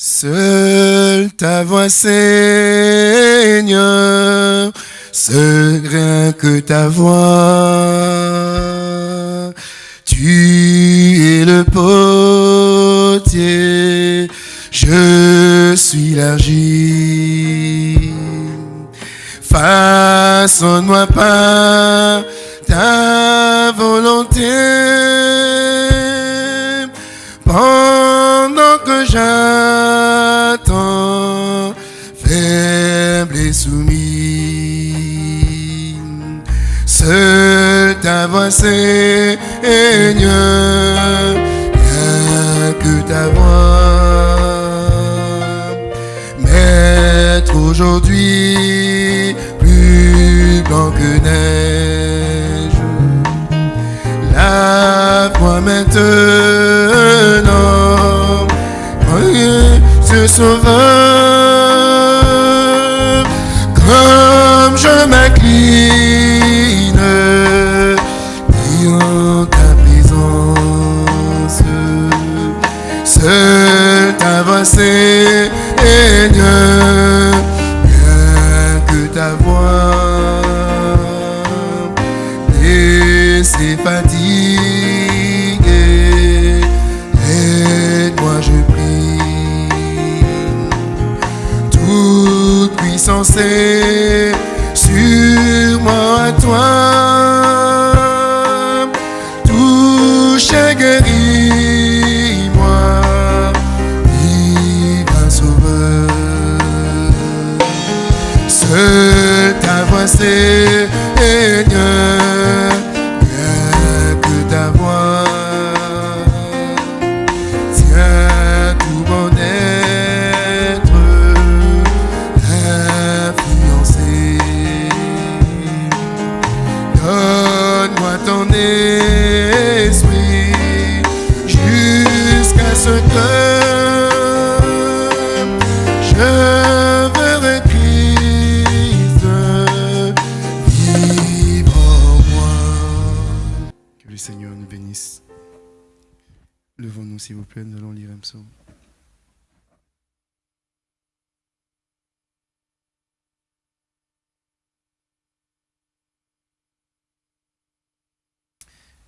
Seule ta voix, Seigneur, seul rien que ta voix.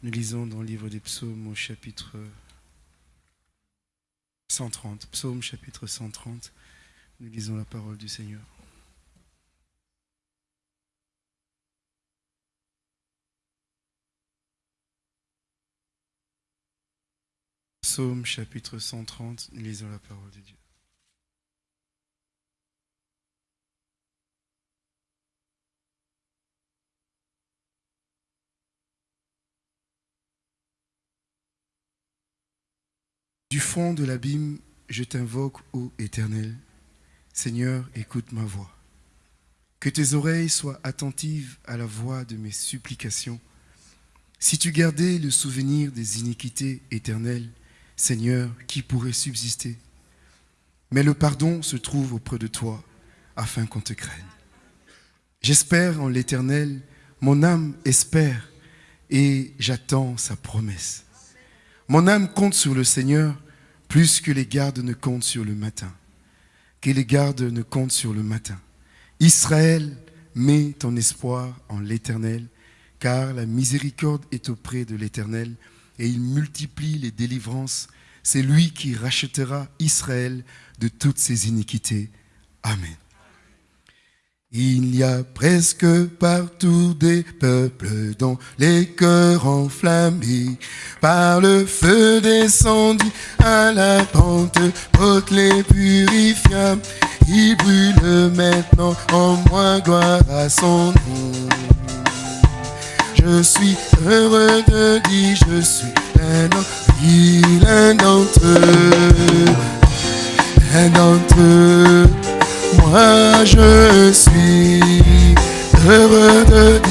Nous lisons dans le livre des psaumes au chapitre 130. Psaume chapitre 130. Nous lisons la parole du Seigneur. Psaume chapitre 130. Nous lisons la parole de Dieu. Du fond de l'abîme, je t'invoque, ô Éternel. Seigneur, écoute ma voix. Que tes oreilles soient attentives à la voix de mes supplications. Si tu gardais le souvenir des iniquités éternelles, Seigneur, qui pourrait subsister? Mais le pardon se trouve auprès de toi, afin qu'on te craigne. J'espère en l'Éternel, mon âme espère, et j'attends sa promesse. Mon âme compte sur le Seigneur plus que les gardes ne comptent sur le matin. Que les gardes ne comptent sur le matin. Israël, mets ton espoir en l'Éternel, car la miséricorde est auprès de l'Éternel et il multiplie les délivrances. C'est lui qui rachètera Israël de toutes ses iniquités. Amen. Il y a presque partout des peuples dont les cœurs enflammés par le feu descendu à la pente haute les purifia. Il brûle maintenant en moi gloire à son nom. Je suis heureux de dire je suis d'entre eux, l'un d'entre eux, l'un d'entre eux. Moi je suis heureux de dire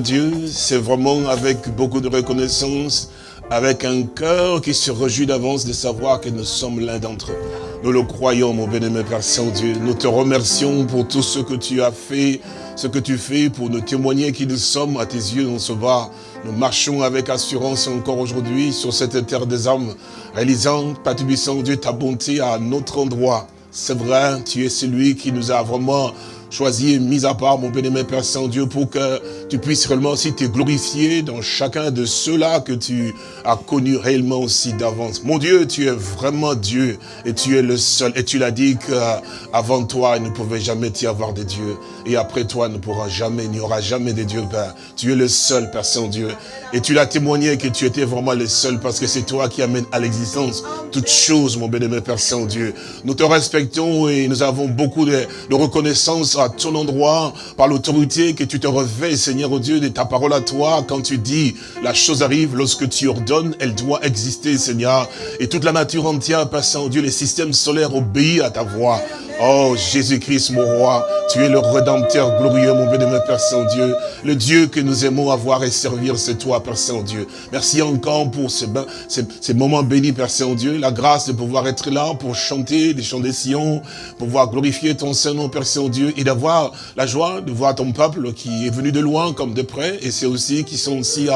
Dieu, c'est vraiment avec beaucoup de reconnaissance, avec un cœur qui se réjouit d'avance de savoir que nous sommes l'un d'entre eux. Nous le croyons, mon bien-aimé Père Saint-Dieu. Nous te remercions pour tout ce que tu as fait, ce que tu fais pour nous témoigner qui nous sommes à tes yeux, on se va. Nous marchons avec assurance encore aujourd'hui sur cette terre des hommes, réalisant, Père Dieu, ta bonté à notre endroit. C'est vrai, tu es celui qui nous a vraiment choisi mis à part, mon bien-aimé Père Saint-Dieu, pour que tu puisses réellement aussi te glorifier dans chacun de ceux-là que tu as connus réellement aussi d'avance. Mon Dieu, tu es vraiment Dieu et tu es le seul. Et tu l'as dit qu'avant toi, il ne pouvait jamais y avoir de Dieu. Et après toi, il ne pourra jamais, il n'y aura jamais de Dieu, Père. Tu es le seul, Père Saint-Dieu. Et tu l'as témoigné que tu étais vraiment le seul parce que c'est toi qui amènes à l'existence toutes choses, mon bien-aimé Père Saint-Dieu. Nous te respectons et nous avons beaucoup de reconnaissance à ton endroit par l'autorité que tu te revêts, Seigneur oh Dieu, de ta parole à toi. Quand tu dis, la chose arrive, lorsque tu ordonnes, elle doit exister, Seigneur. Et toute la nature entière, Père Saint-Dieu, les systèmes solaires obéissent à ta voix. Oh, Jésus-Christ, mon roi, tu es le rédempteur glorieux, mon bien-aimé Père Saint-Dieu. Le Dieu que nous aimons avoir et servir, c'est toi, Père Saint-Dieu. Merci encore pour ces, ben- ces- ces moments bénis, Père Saint-Dieu. La grâce de pouvoir être là pour chanter des chants des Sion, pouvoir glorifier ton Saint-Nom, Père Saint-Dieu, et d'avoir la joie de voir ton peuple qui est venu de loin comme de près, et c'est aussi qui sont aussi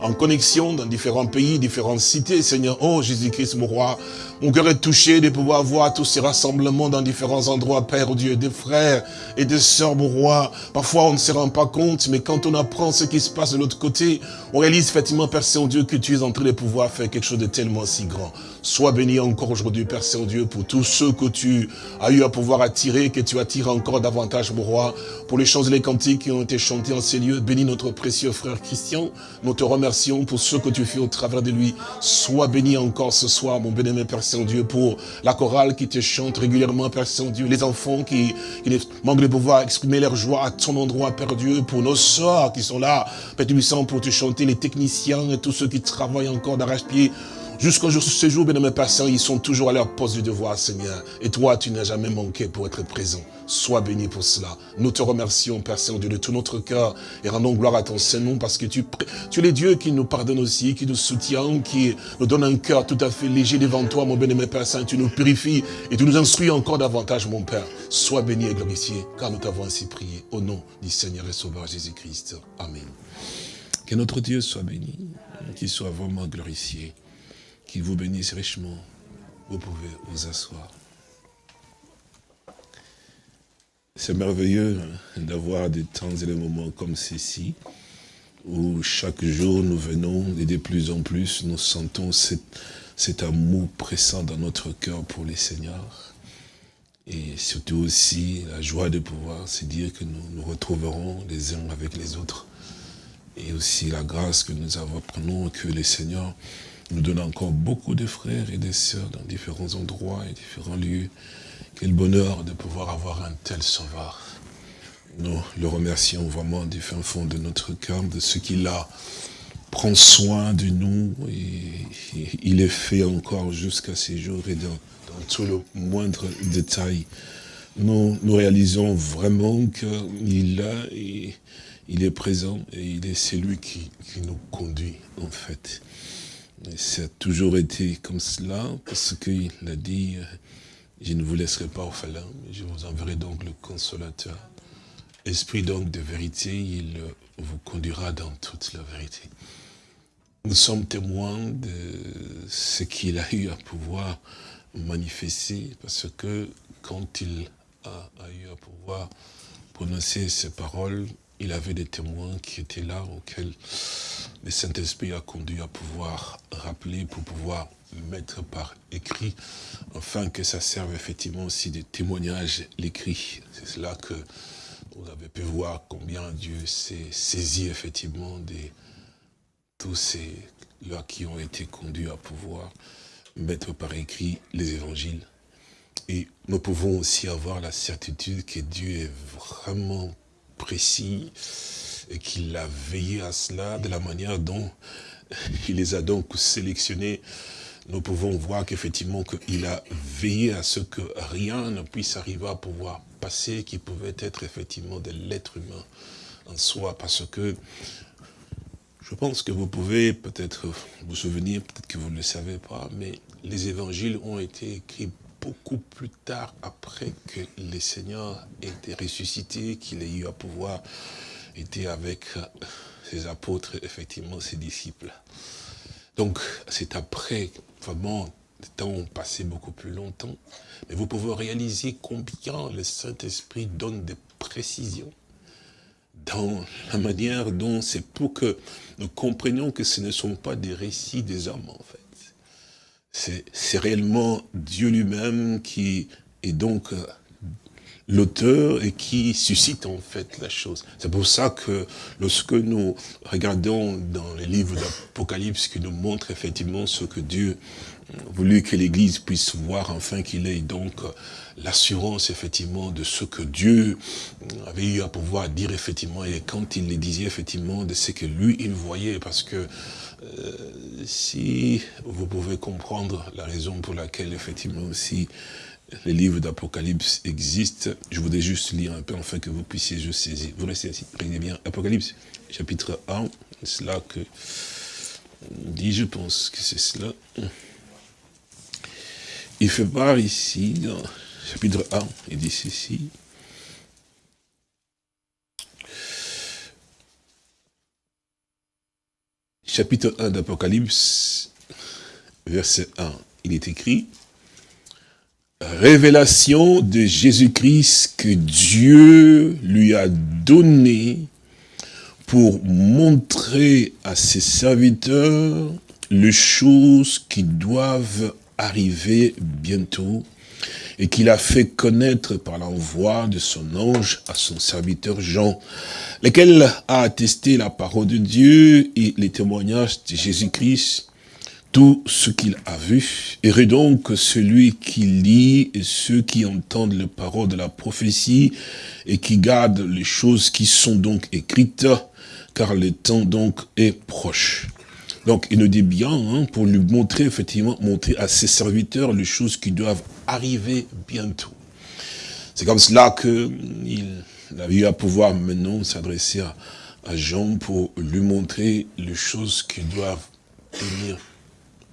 en connexion dans différents pays, différentes cités, Seigneur. Oh, Jésus-Christ, mon roi. Mon cœur est touché de pouvoir voir tous ces rassemblements dans différents endroits, Père Dieu, des frères et des sœurs, mon roi. Parfois, on ne se rend pas compte, mais quand on apprend ce qui se passe de l'autre côté, on réalise effectivement, Père Saint-Dieu, que tu es en train de pouvoir faire quelque chose de tellement si grand. Sois béni encore aujourd'hui, Père Saint-Dieu, pour tous ceux que tu as eu à pouvoir attirer, que tu attires encore davantage, mon roi, pour les chants et les cantiques qui ont été chantés en ces lieux. Bénis notre précieux frère Christian. Nous te remercions pour ce que tu fais au travers de lui. Sois béni encore ce soir, mon bien-aimé Père Saint-Dieu, pour la chorale qui te chante régulièrement, Père Saint-Dieu, les enfants qui, qui manquent de pouvoir exprimer leur joie à ton endroit, Père Dieu, pour nos soeurs qui sont là, Père pour te chanter, les techniciens et tous ceux qui travaillent encore d'arrache-pied Jusqu'au jour ce jour, bien mes patients, ils sont toujours à leur poste de devoir, Seigneur. Et toi, tu n'as jamais manqué pour être présent. Sois béni pour cela. Nous te remercions, Père Saint-Dieu, de tout notre cœur et rendons gloire à ton Saint-Nom parce que tu, tu es le Dieu qui nous pardonne aussi, qui nous soutient, qui nous donne un cœur tout à fait léger devant toi, mon bien-aimé Père Saint. Tu nous purifies et tu nous instruis encore davantage, mon Père. Sois béni et glorifié, car nous t'avons ainsi prié. Au nom du Seigneur et Sauveur Jésus-Christ. Amen. Que notre Dieu soit béni, qu'il soit vraiment glorifié, qu'il vous bénisse richement. Vous pouvez vous asseoir. C'est merveilleux d'avoir des temps et des moments comme ceci, où chaque jour nous venons et de plus en plus nous sentons cet, amour pressant dans notre cœur pour les seigneurs. Et surtout aussi la joie de pouvoir se dire que nous nous retrouverons les uns avec les autres. Et aussi la grâce que nous avons, prenons, que les seigneurs nous donnent encore beaucoup de frères et de sœurs dans différents endroits et différents lieux quel bonheur de pouvoir avoir un tel sauveur. Nous le remercions vraiment du fin fond de notre cœur, de ce qu'il a prend soin de nous et, il est fait encore jusqu'à ces jours et dans, tout le moindre détail. Nous, nous réalisons vraiment qu'il a, et, il est présent et il est celui qui, qui nous conduit en fait. Et ça a toujours été comme cela parce qu'il a dit je ne vous laisserai pas orphelin, je vous enverrai donc le consolateur. Esprit donc de vérité, il vous conduira dans toute la vérité. Nous sommes témoins de ce qu'il a eu à pouvoir manifester, parce que quand il a, eu à pouvoir prononcer ces paroles, il avait des témoins qui étaient là, auxquels le Saint-Esprit a conduit à pouvoir rappeler, pour pouvoir mettre par écrit, afin que ça serve effectivement aussi de témoignage l'écrit. C'est cela que vous avez pu voir combien Dieu s'est saisi effectivement de tous ces là qui ont été conduits à pouvoir mettre par écrit les évangiles. Et nous pouvons aussi avoir la certitude que Dieu est vraiment précis et qu'il a veillé à cela de la manière dont il les a donc sélectionnés. Nous pouvons voir qu'effectivement qu'il a veillé à ce que rien ne puisse arriver à pouvoir passer qui pouvait être effectivement de l'être humain en soi, parce que je pense que vous pouvez peut-être vous souvenir, peut-être que vous ne le savez pas, mais les évangiles ont été écrits beaucoup plus tard après que les seigneurs aient été ressuscités, qu'il ait eu à pouvoir être avec ses apôtres, effectivement ses disciples. Donc c'est après vraiment, les temps ont passé beaucoup plus longtemps. Mais vous pouvez réaliser combien le Saint-Esprit donne des précisions dans la manière dont c'est pour que nous comprenions que ce ne sont pas des récits des hommes, en fait. C'est réellement Dieu lui-même qui est donc euh, l'auteur et qui suscite en fait la chose. C'est pour ça que lorsque nous regardons dans les livres d'Apocalypse qui nous montrent effectivement ce que Dieu voulu que l'Église puisse voir, enfin qu'il ait donc l'assurance effectivement de ce que Dieu avait eu à pouvoir dire effectivement, et quand il les disait effectivement de ce que lui il voyait, parce que euh, si vous pouvez comprendre la raison pour laquelle effectivement aussi les livres d'Apocalypse existent. Je voudrais juste lire un peu afin que vous puissiez juste saisir. Vous restez ici, prenez bien. Apocalypse, chapitre 1, c'est cela que dit, je pense que c'est cela. Il fait part ici, dans chapitre 1, il dit ceci. Chapitre 1 d'Apocalypse, verset 1, il est écrit, révélation de Jésus-Christ que Dieu lui a donné pour montrer à ses serviteurs les choses qui doivent arriver bientôt et qu'il a fait connaître par l'envoi de son ange à son serviteur Jean, lequel a attesté la parole de Dieu et les témoignages de Jésus-Christ, tout ce qu'il a vu. Heureux donc celui qui lit et ceux qui entendent les paroles de la prophétie et qui gardent les choses qui sont donc écrites, car le temps donc est proche. Donc, il nous dit bien, hein, pour lui montrer, effectivement, montrer à ses serviteurs les choses qui doivent arriver bientôt. C'est comme cela qu'il a eu à pouvoir maintenant s'adresser à, à Jean pour lui montrer les choses qui doivent tenir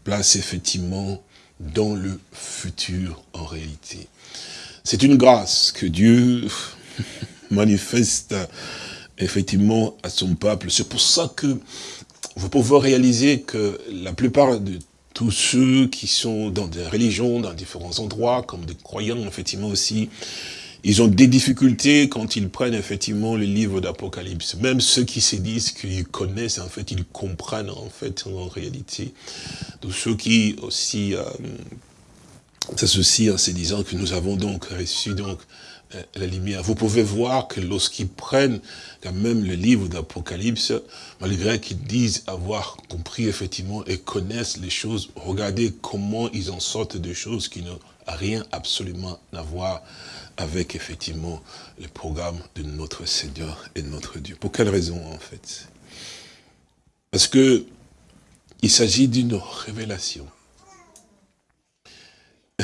place, effectivement, dans le futur, en réalité. C'est une grâce que Dieu manifeste, effectivement, à son peuple. C'est pour ça que vous pouvez réaliser que la plupart de tous ceux qui sont dans des religions, dans différents endroits, comme des croyants, effectivement aussi, ils ont des difficultés quand ils prennent effectivement le livre d'Apocalypse. Même ceux qui se disent qu'ils connaissent, en fait, ils comprennent en fait, en réalité. Tous ceux qui aussi euh, s'associent en se disant que nous avons donc reçu donc euh, Vous pouvez voir que lorsqu'ils prennent quand même le livre d'Apocalypse, malgré qu'ils disent avoir compris effectivement et connaissent les choses, regardez comment ils en sortent de choses qui n'ont rien absolument à voir avec effectivement le programme de notre Seigneur et de notre Dieu. Pour quelle raison en fait? Parce que il s'agit d'une révélation.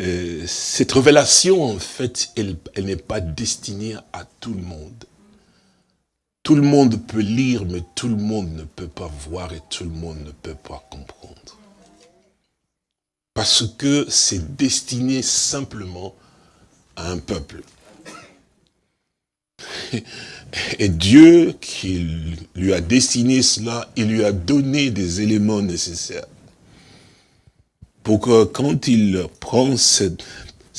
Euh, cette révélation, en fait, elle, n'est pas destinée à tout le monde. Tout le monde peut lire, mais tout le monde ne peut pas voir et tout le monde ne peut pas comprendre. Parce que c'est destiné simplement à un peuple. Et Dieu, qui lui a destiné cela, il lui a donné des éléments nécessaires pour que quand il prend ce,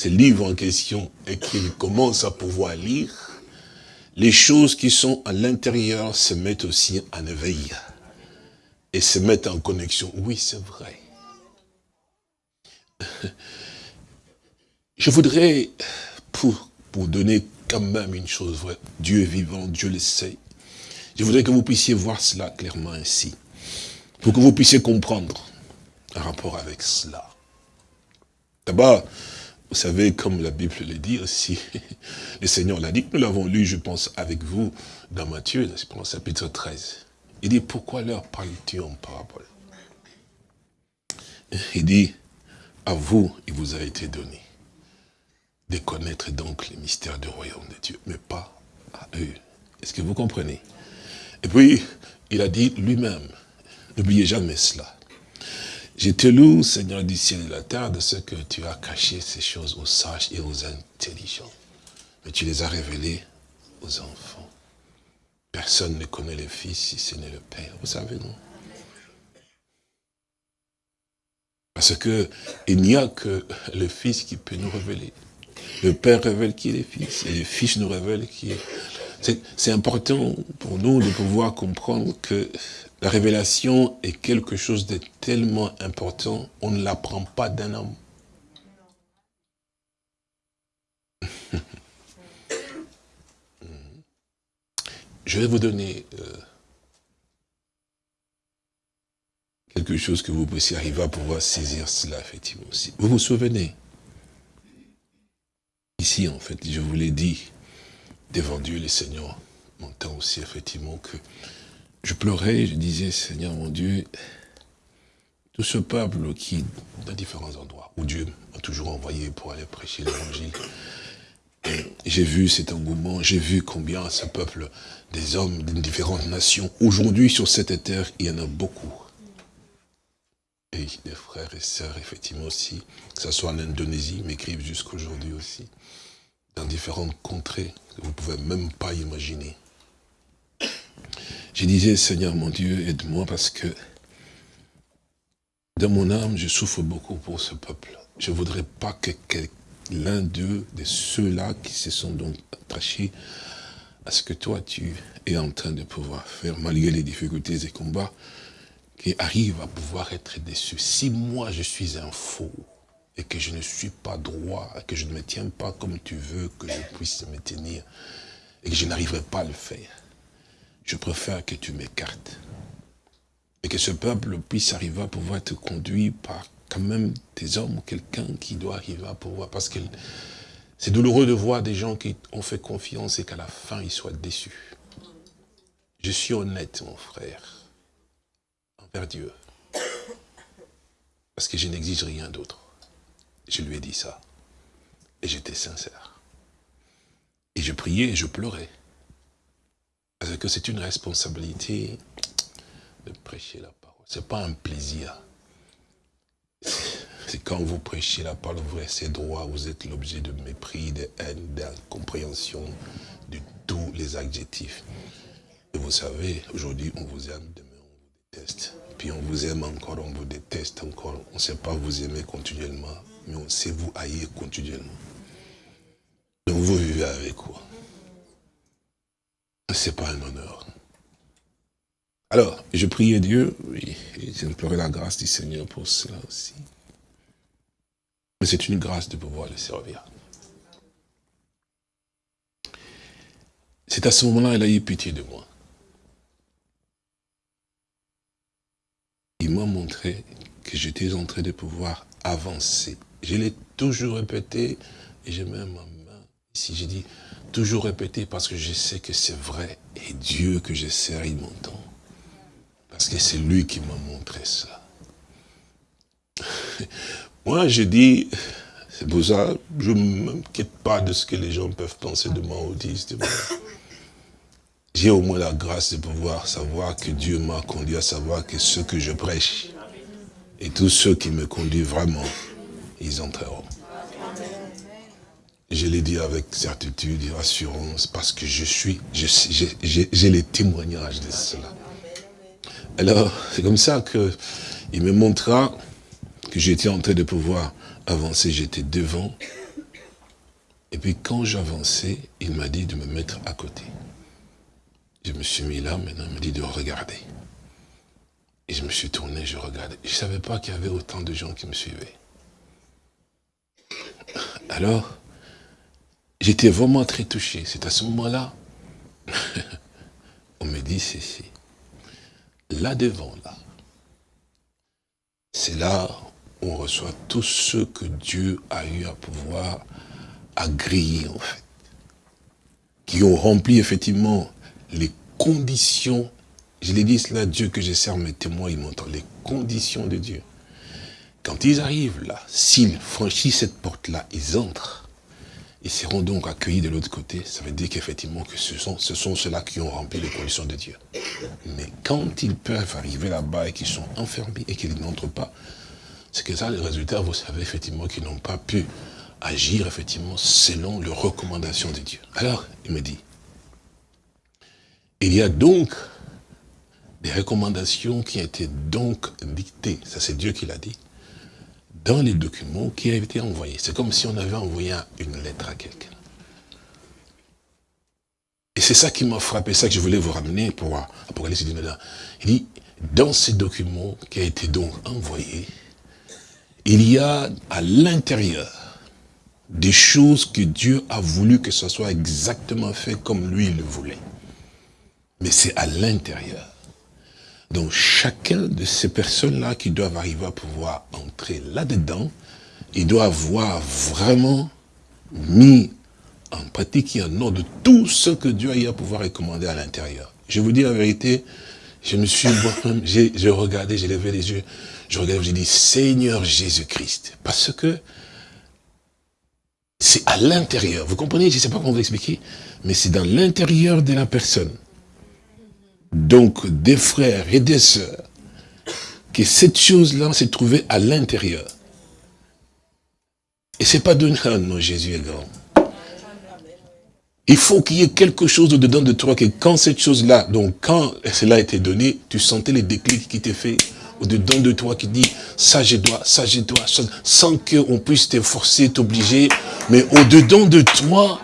livre en question et qu'il commence à pouvoir lire, les choses qui sont à l'intérieur se mettent aussi en éveil et se mettent en connexion. Oui, c'est vrai. Je voudrais, pour, pour donner quand même une chose vraie, Dieu est vivant, Dieu le sait, je voudrais que vous puissiez voir cela clairement ainsi, pour que vous puissiez comprendre un rapport avec cela. D'abord, vous savez, comme la Bible le dit aussi, le Seigneur l'a dit, nous l'avons lu, je pense, avec vous, dans Matthieu, dans le chapitre 13. Il dit, pourquoi leur parles-tu en parabole? Il dit, à vous, il vous a été donné de connaître donc les mystères du royaume de Dieu, mais pas à eux. Est-ce que vous comprenez? Et puis, il a dit lui-même, n'oubliez jamais cela, je te loue, Seigneur du ciel et de la terre, de ce que tu as caché ces choses aux sages et aux intelligents. Mais tu les as révélées aux enfants. Personne ne connaît le Fils si ce n'est le Père. Vous savez, non? Parce que il n'y a que le Fils qui peut nous révéler. Le Père révèle qui est le Fils, et le Fils nous révèle qui est... C'est important pour nous de pouvoir comprendre que la révélation est quelque chose de tellement important, on ne l'apprend pas d'un homme. Je vais vous donner euh, quelque chose que vous puissiez arriver à pouvoir saisir cela, effectivement. Vous vous souvenez Ici, en fait, je vous l'ai dit, devant Dieu, le Seigneur, montant aussi, effectivement, que je pleurais, je disais, Seigneur mon Dieu, tout ce peuple qui, dans différents endroits, où Dieu m'a toujours envoyé pour aller prêcher l'évangile, j'ai vu cet engouement, j'ai vu combien ce peuple, des hommes de différentes nations, aujourd'hui sur cette terre, il y en a beaucoup. Et des frères et sœurs, effectivement aussi, que ce soit en Indonésie, m'écrivent jusqu'aujourd'hui aussi, dans différentes contrées que vous ne pouvez même pas imaginer. Je disais, Seigneur mon Dieu, aide-moi parce que dans mon âme, je souffre beaucoup pour ce peuple. Je ne voudrais pas que l'un d'eux, de ceux-là qui se sont donc attachés à ce que toi tu es en train de pouvoir faire, malgré les difficultés et combats, qui arrivent à pouvoir être déçus. Si moi je suis un faux, et que je ne suis pas droit, que je ne me tiens pas comme tu veux que je puisse me tenir, et que je n'arriverai pas à le faire, je préfère que tu m'écartes. Et que ce peuple puisse arriver à pouvoir être conduit par quand même des hommes, quelqu'un qui doit arriver à pouvoir, parce que c'est douloureux de voir des gens qui ont fait confiance et qu'à la fin, ils soient déçus. Je suis honnête, mon frère. vers Dieu. Parce que je n'exige rien d'autre. Je lui ai dit ça. Et j'étais sincère. Et je priais et je pleurais. Parce que c'est une responsabilité de prêcher la parole. Ce n'est pas un plaisir. C'est quand vous prêchez la parole, vous restez droit, vous êtes l'objet de mépris, de haine, d'incompréhension, de tous les adjectifs. Et vous savez, aujourd'hui, on vous aime, demain, on vous déteste. Puis on vous aime encore, on vous déteste encore. On ne sait pas vous aimer continuellement, mais on sait vous haïr continuellement. Donc vous vivez avec quoi? Ce n'est pas un honneur. Alors, je priais Dieu, oui, et j'implorais la grâce du Seigneur pour cela aussi. Mais c'est une grâce de pouvoir le servir. C'est à ce moment-là qu'elle a eu pitié de moi. Il m'a montré que j'étais en train de pouvoir avancer. Je l'ai toujours répété, et j'ai même ici, j'ai dit, toujours répété parce que je sais que c'est vrai, et Dieu que je sers, il m'entend. Parce que c'est lui qui m'a montré ça. Moi, je dis, c'est pour ça, je ne m'inquiète pas de ce que les gens peuvent penser de moi autiste. J'ai au moins la grâce de pouvoir savoir que Dieu m'a conduit à savoir que ce que je prêche, et tous ceux qui me conduisent vraiment, ils entreront. Je l'ai dit avec certitude et assurance parce que je suis, j'ai les témoignages de cela. Alors, c'est comme ça qu'il me montra que j'étais en train de pouvoir avancer, j'étais devant. Et puis quand j'avançais, il m'a dit de me mettre à côté. Je me suis mis là, maintenant il m'a dit de regarder. Et je me suis tourné, je regardais. Je ne savais pas qu'il y avait autant de gens qui me suivaient. Alors, j'étais vraiment très touché. C'est à ce moment-là, on me dit ceci là devant, là, c'est là où on reçoit tout ce que Dieu a eu à pouvoir agréer, en fait. Qui ont rempli, effectivement, les conditions. Je l'ai dit cela, Dieu que je sers, mes témoins, ils m'entendent. Les conditions de Dieu. Quand ils arrivent là, s'ils franchissent cette porte-là, ils entrent ils seront donc accueillis de l'autre côté. Ça veut dire qu'effectivement, que ce sont, ce sont ceux-là qui ont rempli les conditions de Dieu. Mais quand ils peuvent arriver là-bas et qu'ils sont enfermés et qu'ils n'entrent pas, c'est que ça, les résultats, vous savez effectivement qu'ils n'ont pas pu agir effectivement selon les recommandations de Dieu. Alors, il me dit, il y a donc des recommandations qui ont été donc dictées, ça c'est Dieu qui l'a dit, dans les documents qui avaient été envoyés. C'est comme si on avait envoyé une lettre à quelqu'un. Et c'est ça qui m'a frappé, ça que je voulais vous ramener pour Apocalypse 19. Il dit, dans ces documents qui a été donc envoyé, il y a à l'intérieur des choses que Dieu a voulu que ce soit exactement fait comme lui le voulait. Mais c'est à l'intérieur. Donc chacun de ces personnes-là qui doivent arriver à pouvoir entrer là-dedans, il doit avoir vraiment mis en pratique et en ordre tout ce que Dieu a eu à pouvoir recommander à l'intérieur. Je vous dis la vérité, je me suis j'ai regardé, j'ai levé les yeux, je regardais, j'ai dit Seigneur Jésus-Christ. Parce que c'est à l'intérieur. Vous comprenez? Je ne sais pas comment vous expliquer, mais c'est dans l'intérieur de la personne donc des frères et des sœurs, que cette chose-là s'est trouvée à l'intérieur. Et c'est pas donné, ah non, Jésus est grand. Il faut qu'il y ait quelque chose dedans de toi, que quand cette chose-là, donc quand cela a été donné, tu sentais les déclics qui t'est fait au-dedans de toi qui dit, ça je dois, ça je dois, sans qu'on puisse t'efforcer, t'obliger, mais au-dedans de toi,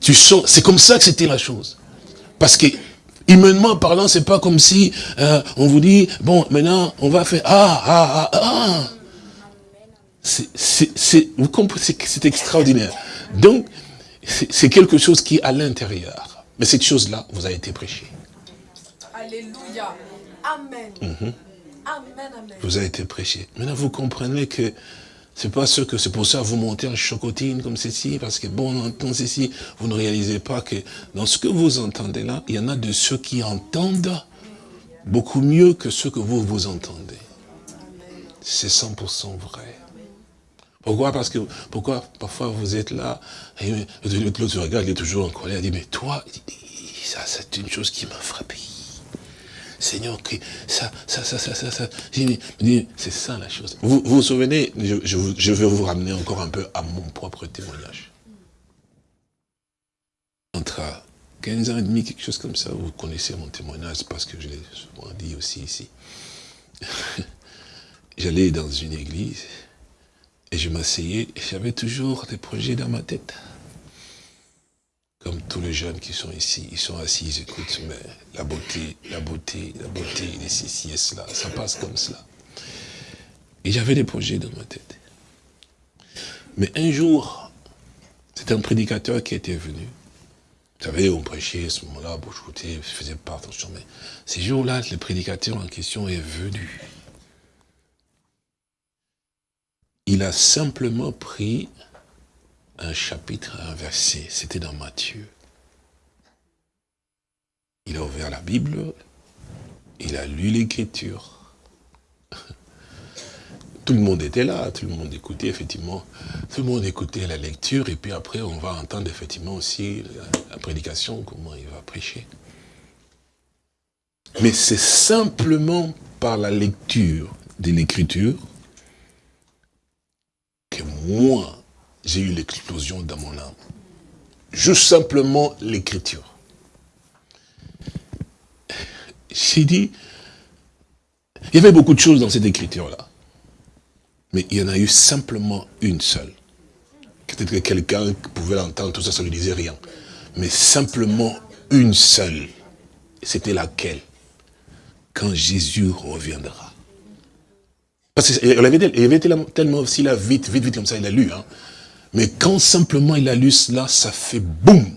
tu sens, c'est comme ça que c'était la chose. Parce que Humainement parlant, c'est pas comme si euh, on vous dit, bon, maintenant, on va faire ah, ah, ah, ah. C'est, vous comprenez, c'est extraordinaire. Donc, c'est quelque chose qui est à l'intérieur. Mais cette chose-là vous a été prêchée. Alléluia. Amen. Mhm. Amen, amen. Vous a été prêché. Maintenant, vous comprenez que c'est pas ce que c'est pour ça que vous montez en chocotine comme ceci, parce que bon, on entend ceci, vous ne réalisez pas que dans ce que vous entendez là, il y en a de ceux qui entendent beaucoup mieux que ce que vous vous entendez. C'est 100% vrai. Pourquoi? Parce que, pourquoi parfois vous êtes là, et l'autre regarde, il est toujours en colère, il dit, mais toi, ça c'est une chose qui m'a frappé. Seigneur, que ça, ça, ça, ça, ça, ça. C'est ça la chose. Vous vous, souvenez, je, je, vais vous ramener encore un peu à mon propre témoignage. Entre 15 ans et demi, quelque chose comme ça, vous connaissez mon témoignage parce que je l'ai souvent dit aussi ici. J'allais dans une église et je m'asseyais j'avais toujours des projets dans ma tête. Comme tous les jeunes qui sont ici, ils sont assis, ils écoutent, mais la beauté, la beauté, la beauté, les ceci et cela, ça passe comme cela. Et j'avais des projets dans ma tête. Mais un jour, c'est un prédicateur qui était venu. Vous savez, on prêchait à ce moment-là, bon, je faisais pas attention, mais ces jours-là, le prédicateur en question est venu. Il a simplement pris un chapitre, un verset. C'était dans Matthieu. Il a ouvert la Bible, il a lu l'écriture. Tout le monde était là, tout le monde écoutait effectivement, tout le monde écoutait la lecture et puis après on va entendre effectivement aussi la, prédication, comment il va prêcher. Mais c'est simplement par la lecture de l'écriture que moi, j'ai eu l'explosion dans mon âme. Juste simplement l'écriture. J'ai dit, il y avait beaucoup de choses dans cette écriture-là. Mais il y en a eu simplement une seule. Peut-être que quelqu'un pouvait l'entendre, tout ça, ça ne lui disait rien. Mais simplement une seule. C'était laquelle? Quand Jésus reviendra. Parce qu'il avait, avait tellement aussi là, vite, vite, vite, comme ça, il a lu. Hein. Mais quand simplement il a lu cela, ça fait boum.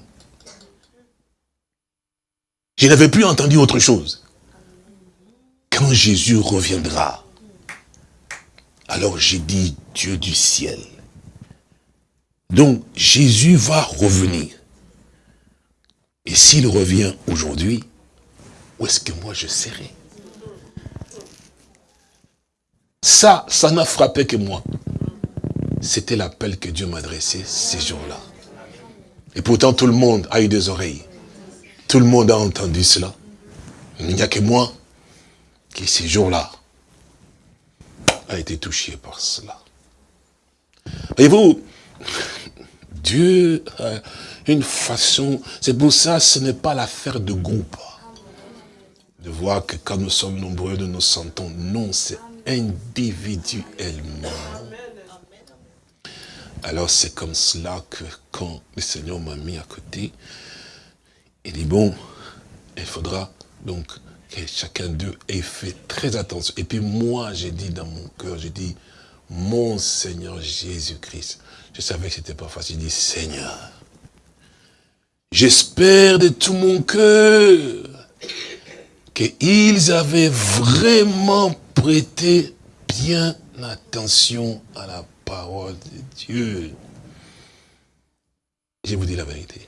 Je n'avais plus entendu autre chose. Quand Jésus reviendra, alors j'ai dit Dieu du ciel. Donc Jésus va revenir. Et s'il revient aujourd'hui, où est-ce que moi je serai? Ça, ça n'a frappé que moi. C'était l'appel que Dieu m'adressait ces jours-là. Et pourtant, tout le monde a eu des oreilles. Tout le monde a entendu cela. Il n'y a que moi qui, ces jours-là, a été touché par cela. Voyez-vous, Dieu a une façon, c'est pour ça ce n'est pas l'affaire de groupe. De voir que quand nous sommes nombreux, nous nous sentons. Non, c'est individuellement. Alors c'est comme cela que quand le Seigneur m'a mis à côté, il dit, bon, il faudra donc que chacun d'eux ait fait très attention. Et puis moi, j'ai dit dans mon cœur, j'ai dit, mon Seigneur Jésus-Christ. Je savais que ce n'était pas facile. J'ai dit, Seigneur, j'espère de tout mon cœur qu'ils avaient vraiment prêté bien attention à la parole de Dieu. Je vous dis la vérité.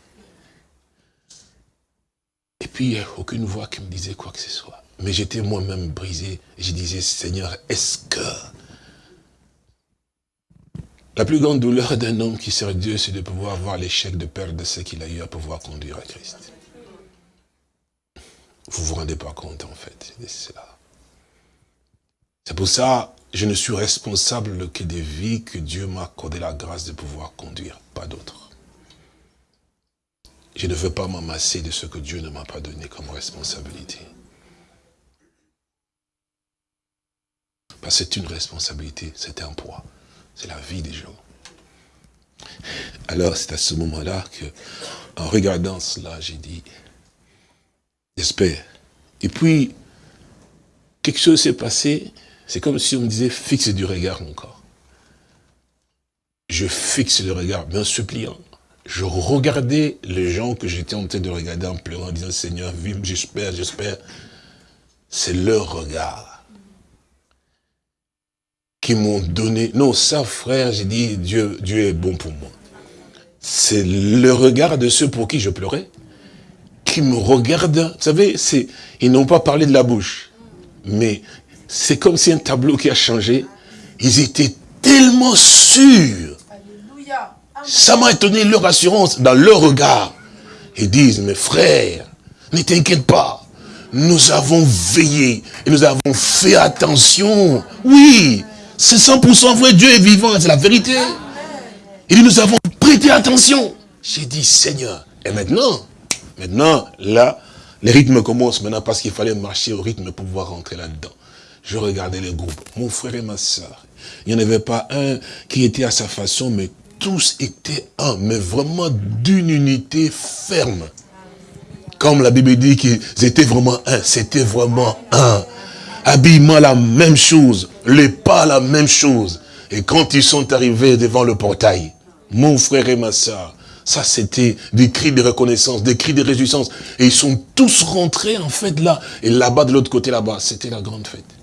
Et puis, il n'y a aucune voix qui me disait quoi que ce soit. Mais j'étais moi-même brisé. Et je disais, Seigneur, est-ce que... La plus grande douleur d'un homme qui sert Dieu, c'est de pouvoir voir l'échec de perdre ce qu'il a eu à pouvoir conduire à Christ? Vous ne vous rendez pas compte, en fait, de cela. C'est pour ça, je ne suis responsable que des vies que Dieu m'a accordé la grâce de pouvoir conduire, pas d'autres. Je ne veux pas m'amasser de ce que Dieu ne m'a pas donné comme responsabilité. Parce que c'est une responsabilité, c'est un poids, c'est la vie des gens. Alors c'est à ce moment-là que, en regardant cela, j'ai dit, j'espère. Et puis, quelque chose s'est passé, c'est comme si on me disait, fixe du regard mon corps. Je fixe le regard, mais en suppliant. Je regardais les gens que j'étais en train de regarder en pleurant, en disant, Seigneur, vive, j'espère, j'espère. C'est leur regard qui m'ont donné. Non, ça, frère, j'ai dit, Dieu, Dieu est bon pour moi. C'est le regard de ceux pour qui je pleurais qui me regardent, vous savez, ils n'ont pas parlé de la bouche. Mais c'est comme si un tableau qui a changé. Ils étaient tellement sûrs. Alléluia. Ça m'a étonné leur assurance dans leur regard. Ils disent, mes frères, ne t'inquiète pas. Nous avons veillé et nous avons fait attention. Oui, c'est 100% vrai, Dieu est vivant, c'est la vérité. Il dit, nous avons prêté attention. J'ai dit, Seigneur, et maintenant, maintenant, là, les rythmes commencent maintenant parce qu'il fallait marcher au rythme pour pouvoir rentrer là-dedans. Je regardais les groupes, mon frère et ma soeur. Il n'y en avait pas un qui était à sa façon, mais tous étaient un, mais vraiment d'une unité ferme. Comme la Bible dit qu'ils étaient vraiment un, c'était vraiment un. Habillement la même chose, les pas la même chose. Et quand ils sont arrivés devant le portail, mon frère et ma soeur, ça c'était des cris de reconnaissance, des cris de réjouissance. Et ils sont tous rentrés en fait là. Et là-bas, de l'autre côté là-bas, c'était la grande fête.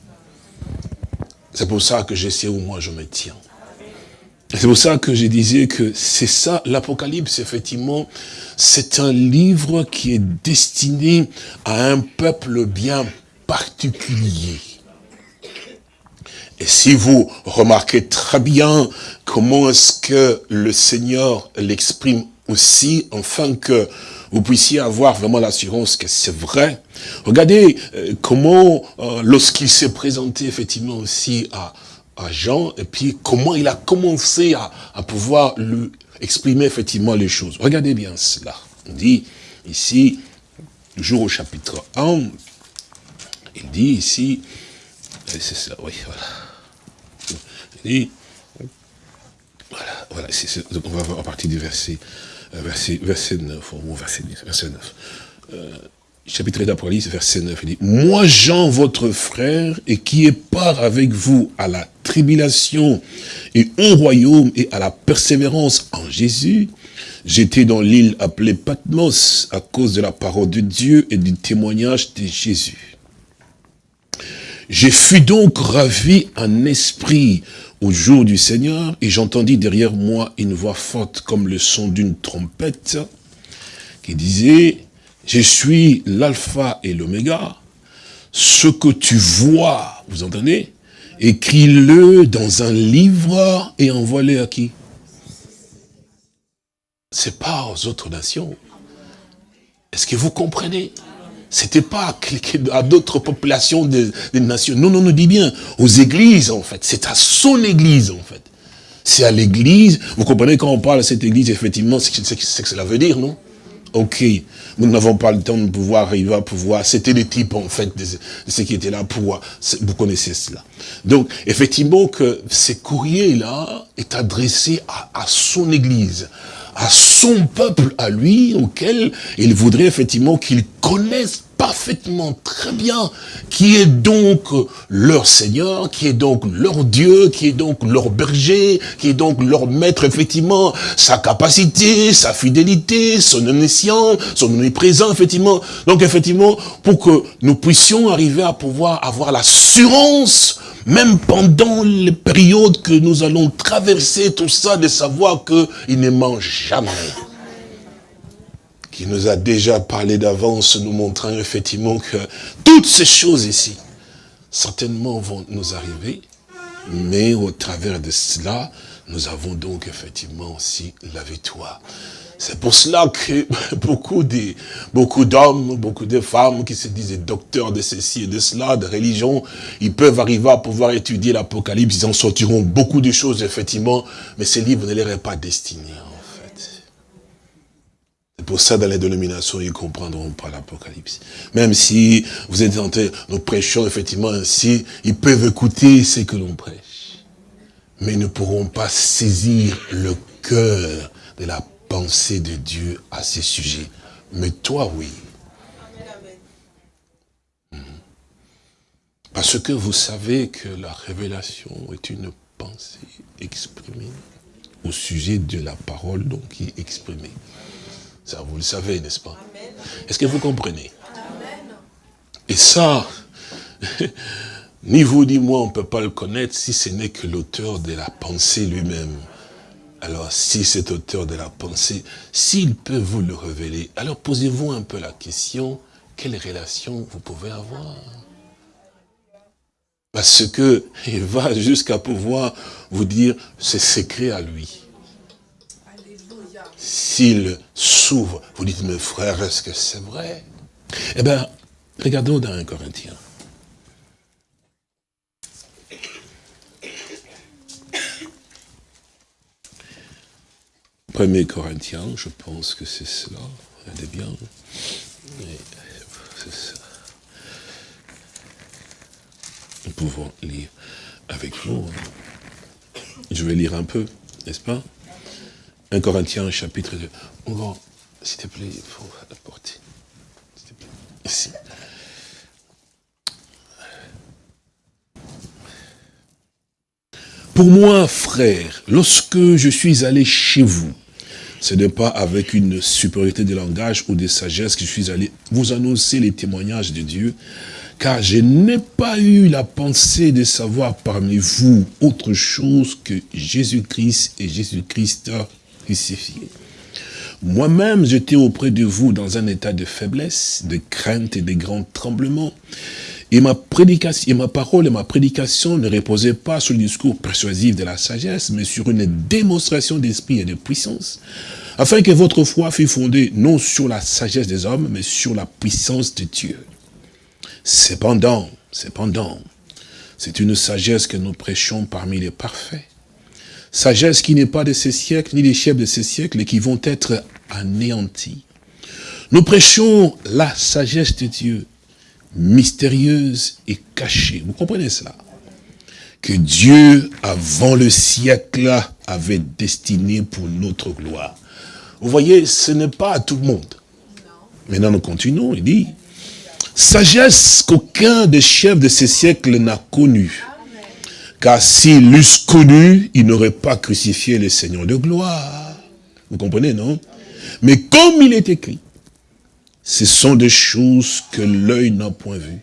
C'est pour ça que je sais où moi je me tiens. C'est pour ça que je disais que c'est ça, l'Apocalypse, effectivement, c'est un livre qui est destiné à un peuple bien particulier. Et si vous remarquez très bien comment est-ce que le Seigneur l'exprime aussi, afin que vous puissiez avoir vraiment l'assurance que c'est vrai. Regardez euh, comment, euh, lorsqu'il s'est présenté effectivement aussi à, à Jean, et puis comment il a commencé à, à pouvoir lui exprimer effectivement les choses. Regardez bien cela. On dit ici, toujours au chapitre 1, il dit ici, c'est ça, oui, voilà. Il dit, voilà, voilà, on va voir à partir du verset, verset, verset 9, au verset 10, verset 9. Euh, chapitre d'Apocalypse, verset 9, il dit, Moi Jean, votre frère, et qui est part avec vous à la tribulation et au royaume et à la persévérance en Jésus, j'étais dans l'île appelée Patmos à cause de la parole de Dieu et du témoignage de Jésus. Je fus donc ravi en esprit au jour du Seigneur, et j'entendis derrière moi une voix forte comme le son d'une trompette, qui disait, je suis l'alpha et l'oméga, ce que tu vois, vous entendez? Écris-le dans un livre et envoie-le à qui? C'est pas aux autres nations. Est-ce que vous comprenez? C'était pas à d'autres populations des, nations. Non, non, nous dit bien aux églises, en fait. C'est à son église, en fait. C'est à l'église. Vous comprenez quand on parle de cette église, effectivement, c'est ce que cela veut dire, non? Ok. Nous n'avons pas le temps de pouvoir arriver à pouvoir. C'était les types, en fait, de, ce qui étaient là pour. Vous connaissez cela. Donc, effectivement, que ces courriers-là est adressé à, à son église à son peuple, à lui, auquel il voudrait effectivement qu'ils connaissent parfaitement très bien qui est donc leur Seigneur, qui est donc leur Dieu, qui est donc leur berger, qui est donc leur maître, effectivement, sa capacité, sa fidélité, son omniscience, son omniprésent, effectivement. Donc, effectivement, pour que nous puissions arriver à pouvoir avoir l'assurance même pendant les périodes que nous allons traverser, tout ça, de savoir qu'il ne mange jamais. Qui nous a déjà parlé d'avance, nous montrant effectivement que toutes ces choses ici, certainement vont nous arriver, mais au travers de cela, nous avons donc effectivement aussi la victoire. C'est pour cela que beaucoup de beaucoup d'hommes, beaucoup de femmes qui se disent docteurs de ceci et de cela, de religion, ils peuvent arriver à pouvoir étudier l'Apocalypse, ils en sortiront beaucoup de choses, effectivement, mais ces livres ne leur est pas destiné, en fait. Pour ça, dans les dénominations, ils comprendront pas l'Apocalypse. Même si vous êtes en train, nous prêchons, effectivement, ainsi, ils peuvent écouter ce que l'on prêche. Mais ils ne pourront pas saisir le cœur de la pensée de Dieu à ces sujets. Mais toi, oui. Hmm. Parce que vous savez que la révélation est une pensée exprimée au sujet de la parole donc qui est exprimée. Ça, vous le savez, n'est-ce pas? Est-ce que vous comprenez? Et ça, ni vous ni moi, on ne peut pas le connaître si ce n'est que l'auteur de la pensée lui-même. Alors, si cet auteur de la pensée, s'il peut vous le révéler, alors posez-vous un peu la question, quelle relation vous pouvez avoir? Parce que il va jusqu'à pouvoir vous dire c'est secret à lui. S'il s'ouvre, vous dites, mes frères, est-ce que c'est vrai? Eh bien, regardons dans un Corinthien. 1 Corinthiens, je pense que c'est cela. Regardez bien. Nous pouvons lire avec vous. Hein. Je vais lire un peu, n'est-ce pas? 1 Corinthiens, chapitre 2. On va, s'il te plaît, il faut apporter. S'il te plaît. Ici. Pour moi, frère, lorsque je suis allé chez vous, ce n'est pas avec une supériorité de langage ou de sagesse que je suis allé vous annoncer les témoignages de Dieu, car je n'ai pas eu la pensée de savoir parmi vous autre chose que Jésus-Christ et Jésus-Christ Moi-même, j'étais auprès de vous dans un état de faiblesse, de crainte et de grands tremblements. Et ma et ma parole et ma prédication ne reposaient pas sur le discours persuasif de la sagesse, mais sur une démonstration d'esprit et de puissance, afin que votre foi fût fondée non sur la sagesse des hommes, mais sur la puissance de Dieu. Cependant, cependant, c'est une sagesse que nous prêchons parmi les parfaits. Sagesse qui n'est pas de ces siècles, ni des chefs de ces siècles, et qui vont être anéantis. Nous prêchons la sagesse de Dieu, mystérieuse et cachée. Vous comprenez cela? Que Dieu, avant le siècle, avait destiné pour notre gloire. Vous voyez, ce n'est pas à tout le monde. Maintenant, nous continuons, il dit, sagesse qu'aucun des chefs de ces siècles n'a connue. Car s'il l'eussent connu, il n'aurait pas crucifié le Seigneur de gloire. Vous comprenez, non? Mais comme il est écrit, ce sont des choses que l'œil n'a point vues,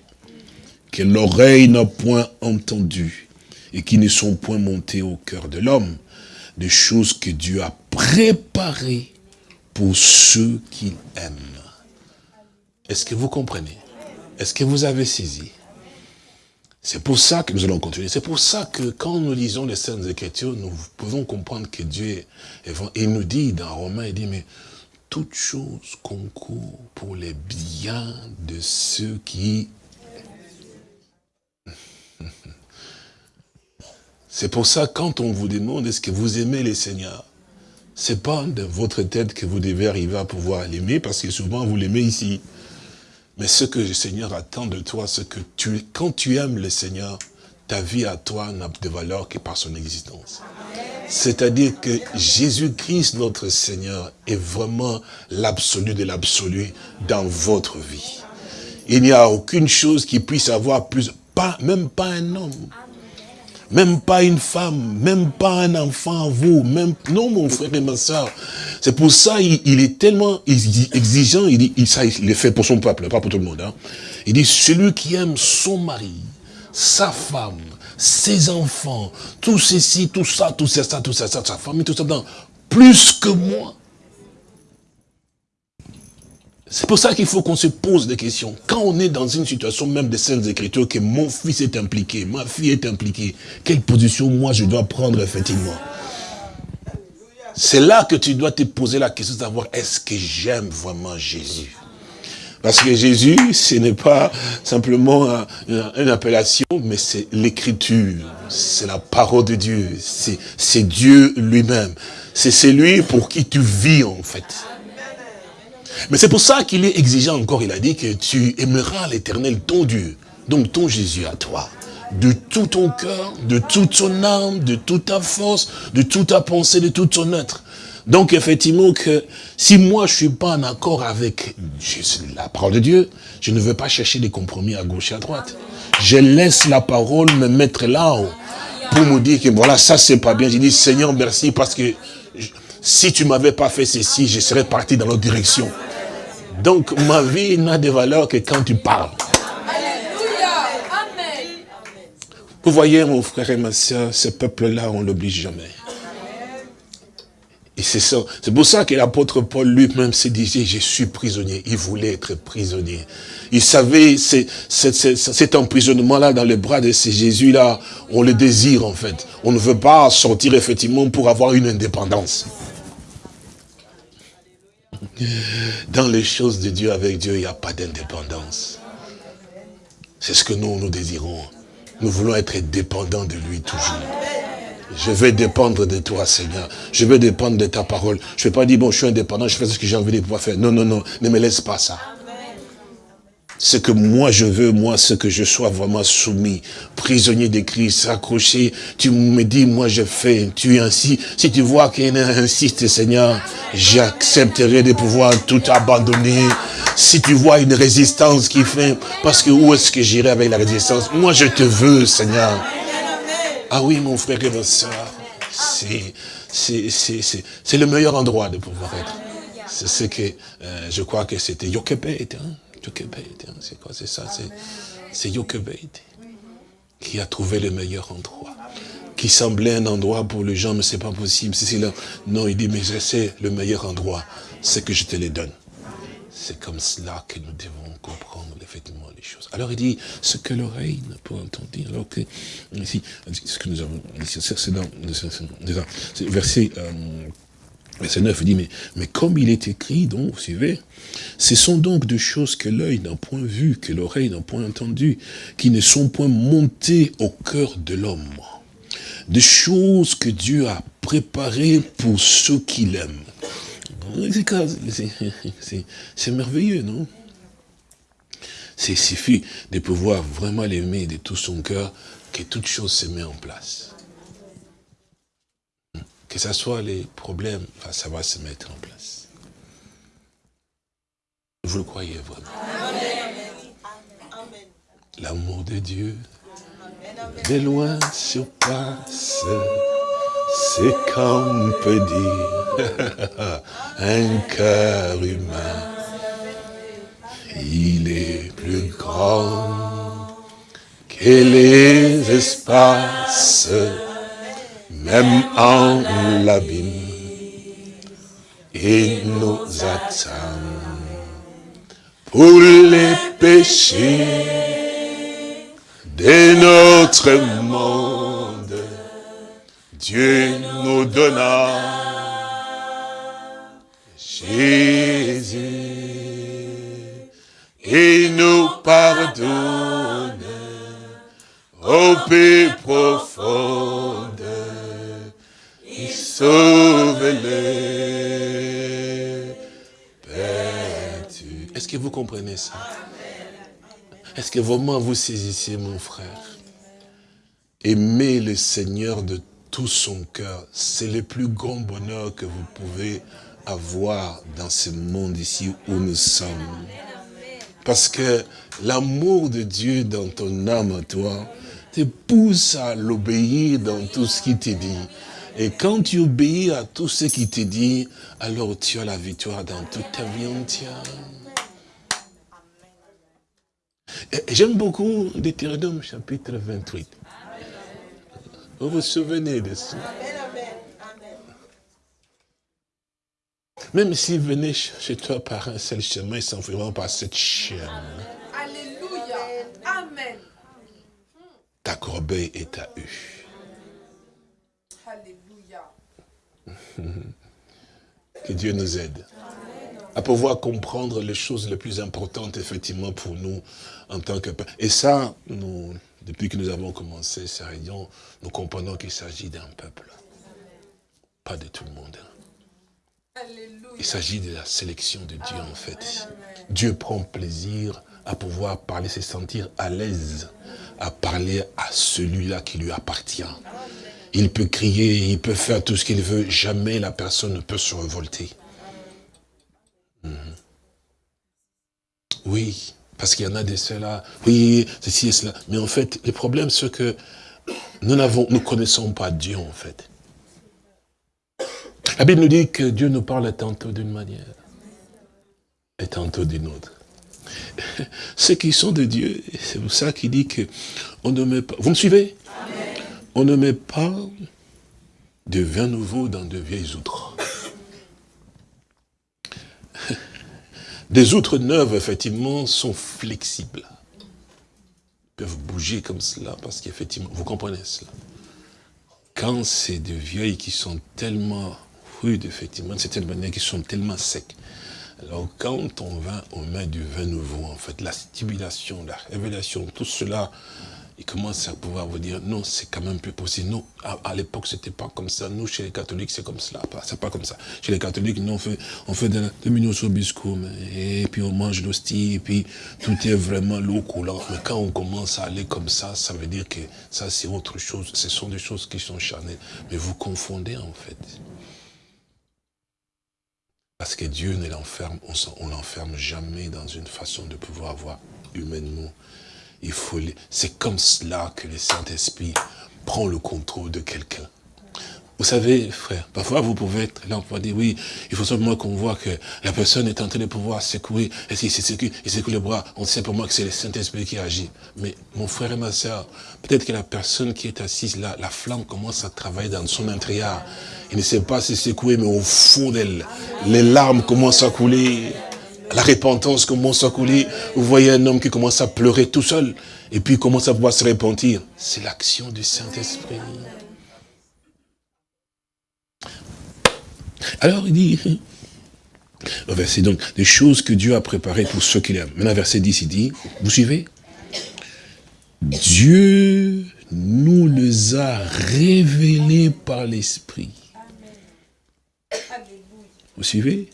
que l'oreille n'a point entendues, et qui ne sont point montées au cœur de l'homme, des choses que Dieu a préparées pour ceux qu'il aime. Est-ce que vous comprenez? Est-ce que vous avez saisi? C'est pour ça que nous allons continuer. C'est pour ça que quand nous lisons les Saintes Écritures, nous pouvons comprendre que Dieu est... Il nous dit dans Romains, il dit, mais toute chose concourt pour les biens de ceux qui... C'est pour ça, quand on vous demande, est-ce que vous aimez les seigneurs C'est pas de votre tête que vous devez arriver à pouvoir l'aimer, parce que souvent vous l'aimez ici. Mais ce que le Seigneur attend de toi, c'est que tu, quand tu aimes le Seigneur, ta vie à toi n'a de valeur que par son existence. C'est-à-dire que Jésus-Christ, notre Seigneur, est vraiment l'absolu de l'absolu dans votre vie. Il n'y a aucune chose qui puisse avoir plus, pas, même pas un homme, même pas une femme, même pas un enfant en vous, même, non mon frère et ma soeur. C'est pour ça il, est tellement exigeant, il, dit, il, ça, il le fait pour son peuple, pas pour tout le monde. Hein. Il dit, celui qui aime son mari, sa femme, ses enfants, tout ceci, tout ça, tout ça, tout ça, sa famille, tout ça, plus que moi. C'est pour ça qu'il faut qu'on se pose des questions. Quand on est dans une situation même de Saintes Écritures, que mon fils est impliqué, ma fille est impliquée, quelle position moi je dois prendre effectivement? C'est là que tu dois te poser la question de savoir, est-ce que j'aime vraiment Jésus? Parce que Jésus, ce n'est pas simplement une appellation, mais c'est l'écriture, c'est la parole de Dieu, c'est Dieu lui-même. C'est celui pour qui tu vis en fait. Mais c'est pour ça qu'il est exigeant encore, il a dit que tu aimeras l'éternel ton Dieu, donc ton Jésus à toi, de tout ton cœur, de toute ton âme, de toute ta force, de toute ta pensée, de tout ton être. Donc effectivement que si moi je suis pas en accord avec la parole de Dieu, je ne veux pas chercher des compromis à gauche et à droite. Je laisse la parole me mettre là-haut pour me dire que voilà, ça c'est pas bien. Je dis Seigneur merci parce que si tu m'avais pas fait ceci, je serais parti dans l'autre direction. Donc ma vie n'a de valeur que quand tu parles. Vous voyez mon frère et ma soeur, ce peuple-là, on l'oblige jamais. Et c'est ça. C'est pour ça que l'apôtre Paul lui-même se disait, je suis prisonnier. Il voulait être prisonnier. Il savait cet emprisonnement-là dans les bras de ces Jésus-là, on le désire en fait. On ne veut pas sortir effectivement pour avoir une indépendance. Dans les choses de Dieu, avec Dieu, il n'y a pas d'indépendance. C'est ce que nous, nous désirons. Nous voulons être dépendants de lui toujours. Je vais dépendre de toi, Seigneur. Je vais dépendre de ta parole. Je ne vais pas dire, bon, je suis indépendant, je fais ce que j'ai envie de pouvoir faire. Non, non, non, ne me laisse pas ça. Ce que moi je veux, moi, ce que je sois vraiment soumis, prisonnier de Christ, accroché. Tu me dis, moi je fais, tu es ainsi. Si tu vois qu'il insiste, Seigneur, j'accepterai de pouvoir tout abandonner. Si tu vois une résistance qui fait, parce que où est-ce que j'irai avec la résistance? Moi je te veux, Seigneur. Ah oui, mon frère et ma soeur, c'est le meilleur endroit de pouvoir être. C'est ce que, euh, je crois que c'était Yokebet, hein? Hein, c'est quoi, c'est ça, c'est Yokebet qui a trouvé le meilleur endroit. Qui semblait un endroit pour les gens, mais c'est pas possible. Non, il dit, mais c'est le meilleur endroit, c'est que je te le donne. C'est comme cela que nous devons comprendre effectivement les choses. Alors il dit, ce que l'oreille ne peut entendre, alors que, ici, ce que nous avons, c'est dans, verset, euh, Verset 9 dit, mais, mais comme il est écrit, donc, vous suivez, ce sont donc des choses que l'œil n'a point vu, que l'oreille n'a point entendu, qui ne sont point montées au cœur de l'homme. Des choses que Dieu a préparées pour ceux qui l'aiment. C'est merveilleux, non? C'est suffit de pouvoir vraiment l'aimer de tout son cœur, que toute chose se met en place que ce soit les problèmes, ça va se mettre en place. Vous le croyez vraiment? L'amour de Dieu, de loin surpasse c'est qu'on peut dire un cœur humain. Il est plus grand que les espaces même en l'abîme, il nous attend pour les péchés de notre monde. Dieu nous donna Jésus et nous pardonne au plus profonde sauve-les. Est-ce que vous comprenez ça? Est-ce que vraiment vous saisissez, mon frère? Aimer le Seigneur de tout son cœur, c'est le plus grand bonheur que vous pouvez avoir dans ce monde ici où nous sommes. Parce que l'amour de Dieu dans ton âme, toi, te pousse à l'obéir dans tout ce qu'il te dit. Et quand tu obéis à tout ce qui te dit, alors tu as la victoire dans toute ta vie entière. J'aime beaucoup Deutéronome chapitre 28. Vous vous souvenez de ça? Même s'il venait chez toi par un seul chemin, il s'en vraiment par cette chaîne. Alléluia. Amen. Ta corbeille est à eux. Que Dieu nous aide à pouvoir comprendre les choses les plus importantes, effectivement, pour nous, en tant que peuple. Et ça, nous, depuis que nous avons commencé ces réunions, nous comprenons qu'il s'agit d'un peuple, pas de tout le monde. Il s'agit de la sélection de Dieu, en fait. Dieu prend plaisir à pouvoir parler, se sentir à l'aise, à parler à celui-là qui lui appartient. Il peut crier, il peut faire tout ce qu'il veut. Jamais la personne ne peut se révolter. Mhm. Oui, parce qu'il y en a des ceux-là. Oui, ceci et cela. Mais en fait, le problème, c'est que nous ne nous connaissons pas Dieu, en fait. La Bible nous dit que Dieu nous parle tantôt d'une manière et tantôt d'une autre. Ceux qui sont de Dieu, c'est pour ça qu'il dit que on ne met pas... Vous me suivez? on ne met pas de vin nouveau dans de vieilles outres. Des outres neuves, effectivement, sont flexibles. Ils peuvent bouger comme cela, parce qu'effectivement, vous comprenez cela. Quand c'est des vieilles qui sont tellement rudes, effectivement, de certaine manière, qui sont tellement secs, alors quand on va, on met du vin nouveau, en fait, la stimulation, la révélation, tout cela il commence à pouvoir vous dire, non, c'est quand même plus possible. Non, à, l'époque, c'était pas comme ça. Nous, chez les catholiques, c'est comme cela. C'est pas comme ça. Chez les catholiques, nous, on fait, on fait de la sur biscum, et puis on mange l'hostie, et puis tout est vraiment l'eau coulant. Mais quand on commence à aller comme ça, ça veut dire que ça, c'est autre chose. Ce sont des choses qui sont charnelles. Mais vous confondez, en fait. Parce que Dieu ne l'enferme, on l'enferme jamais dans une façon de pouvoir avoir humainement il faut, c'est comme cela que le Saint-Esprit prend le contrôle de quelqu'un. Vous savez, frère, parfois vous pouvez être là, on peut dire, oui, il faut simplement qu'on voit que la personne est en train de pouvoir secouer, et s'il secoue, il secoue le bras, on sait simplement que c'est le Saint-Esprit qui agit. Mais mon frère et ma soeur, peut-être que la personne qui est assise là, la flamme commence à travailler dans son intérieur. Il ne sait pas se secouer, mais au fond d'elle, les larmes commencent à couler la repentance commence à couler. Vous voyez un homme qui commence à pleurer tout seul. Et puis commence à pouvoir se repentir. C'est l'action du Saint-Esprit. Alors il dit, le verset donc, des choses que Dieu a préparées pour ceux qui l'aiment. Maintenant, verset 10, il dit, vous suivez? Dieu nous les a révélés par l'Esprit. Vous suivez?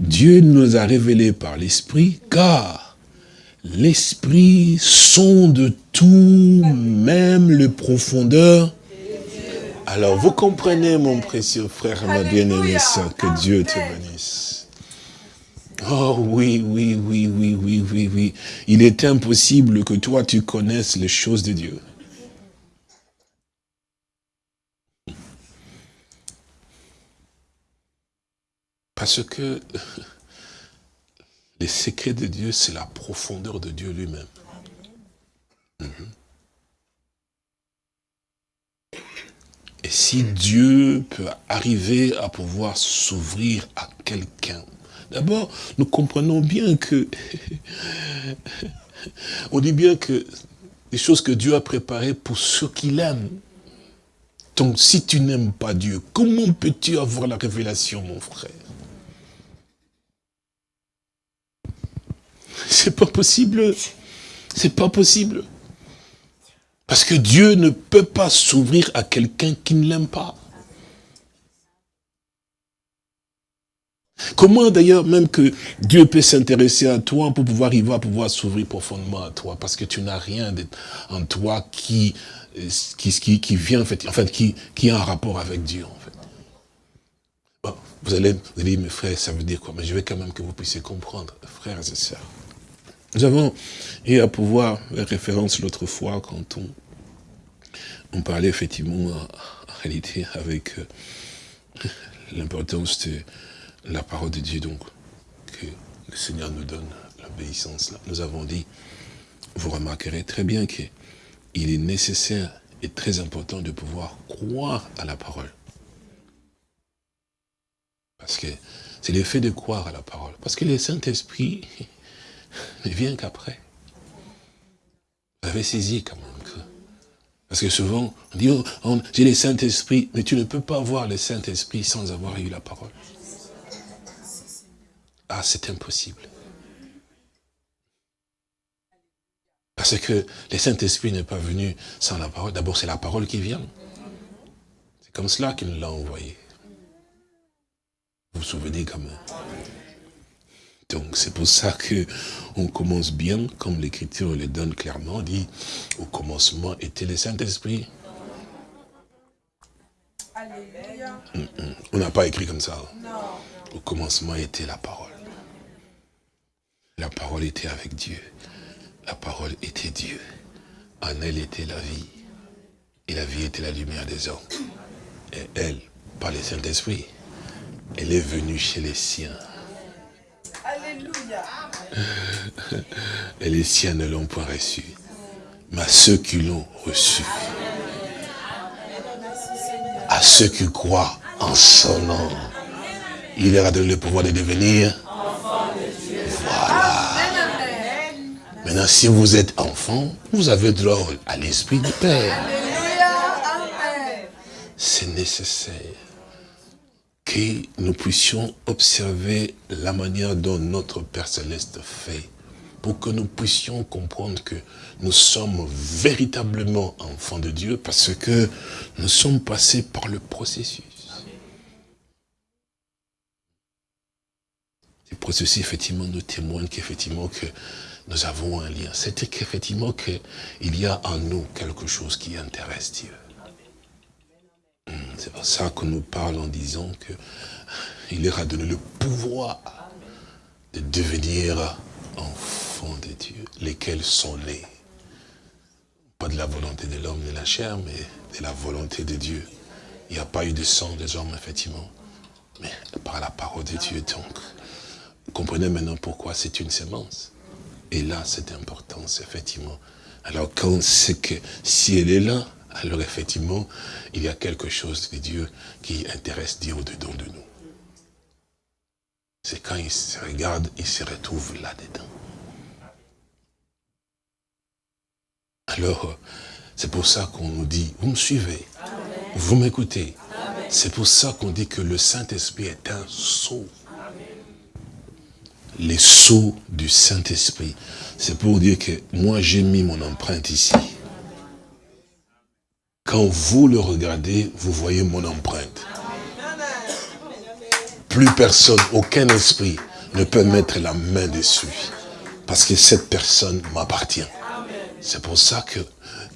Dieu nous a révélé par l'Esprit, car l'Esprit sonde tout, même les profondeurs. Alors, vous comprenez, mon précieux frère, ma bien-aimée que Dieu te bénisse. Oh oui, oui, oui, oui, oui, oui, oui. Il est impossible que toi, tu connaisses les choses de Dieu. Parce que les secrets de Dieu, c'est la profondeur de Dieu lui-même. Mhm. Et si Dieu peut arriver à pouvoir s'ouvrir à quelqu'un, d'abord, nous comprenons bien que, on dit bien que les choses que Dieu a préparées pour ceux qui l'aiment. Donc, si tu n'aimes pas Dieu, comment peux-tu avoir la révélation, mon frère? C'est pas possible. C'est pas possible. Parce que Dieu ne peut pas s'ouvrir à quelqu'un qui ne l'aime pas. Comment d'ailleurs même que Dieu peut s'intéresser à toi pour pouvoir y voir, pouvoir s'ouvrir profondément à toi Parce que tu n'as rien en toi qui, qui, qui, vient, en fait, en fait qui, qui a un rapport avec Dieu. En fait. vous, allez, vous dire, mes frères, ça veut dire quoi? Mais je veux quand même que vous puissiez comprendre, frères et sœurs. Nous avons eu à pouvoir faire référence l'autre fois quand on, on parlait effectivement en, réalité avec euh, l'importance de la parole de Dieu donc que le Seigneur nous donne l'obéissance. Nous avons dit, vous remarquerez très bien qu'il est nécessaire et très important de pouvoir croire à la parole. Parce que c'est l'effet de croire à la parole. Parce que le Saint-Esprit, ne vient qu'après. Vous avez saisi quand même. Parce que souvent, on dit, oh, j'ai le Saint-Esprit, mais tu ne peux pas avoir le Saint-Esprit sans avoir eu la parole. Ah, c'est impossible. Parce que le Saint-Esprit n'est pas venu sans la parole. D'abord, c'est la parole qui vient. C'est comme cela qu'il nous l'a envoyé. Vous vous souvenez quand même. Donc c'est pour ça que on commence bien, comme l'Écriture le donne clairement, dit, au commencement était le Saint-Esprit. On n'a pas écrit comme ça. Au commencement était la parole. La parole était avec Dieu. La parole était Dieu. En elle était la vie. Et la vie était la lumière des hommes. Et elle, par le Saint-Esprit, elle est venue chez les siens. Et les siens ne l'ont pas reçu. Mais à ceux qui l'ont reçu, à ceux qui croient en son nom, il leur a donné le pouvoir de devenir. Maintenant, si vous êtes enfant, vous avez droit à l'Esprit du Père. C'est nécessaire que nous puissions observer la manière dont notre Père Céleste fait pour que nous puissions comprendre que nous sommes véritablement enfants de Dieu parce que nous sommes passés par le processus. Ce processus, effectivement, nous témoigne qu'effectivement, que nous avons un lien. C'est qu'effectivement, qu'il y a en nous quelque chose qui intéresse Dieu. C'est pour ça que nous parlons en disant qu'il leur a donné le pouvoir de devenir enfants de Dieu, lesquels sont nés. Pas de la volonté de l'homme ni de la chair, mais de la volonté de Dieu. Il n'y a pas eu de sang des hommes, effectivement, mais par la parole de Dieu. Donc, comprenez maintenant pourquoi c'est une sémence. Et là, c'est important, effectivement. Alors, quand c'est que, si elle est là, alors effectivement, il y a quelque chose de Dieu qui intéresse Dieu au-dedans de nous. C'est quand il se regarde, il se retrouve là-dedans. Alors, c'est pour ça qu'on nous dit, vous me suivez, vous m'écoutez. C'est pour ça qu'on dit que le Saint-Esprit est un sceau. Les sceaux du Saint-Esprit. C'est pour dire que moi j'ai mis mon empreinte ici. Quand vous le regardez, vous voyez mon empreinte. Plus personne, aucun esprit ne peut mettre la main dessus. Parce que cette personne m'appartient. C'est pour ça que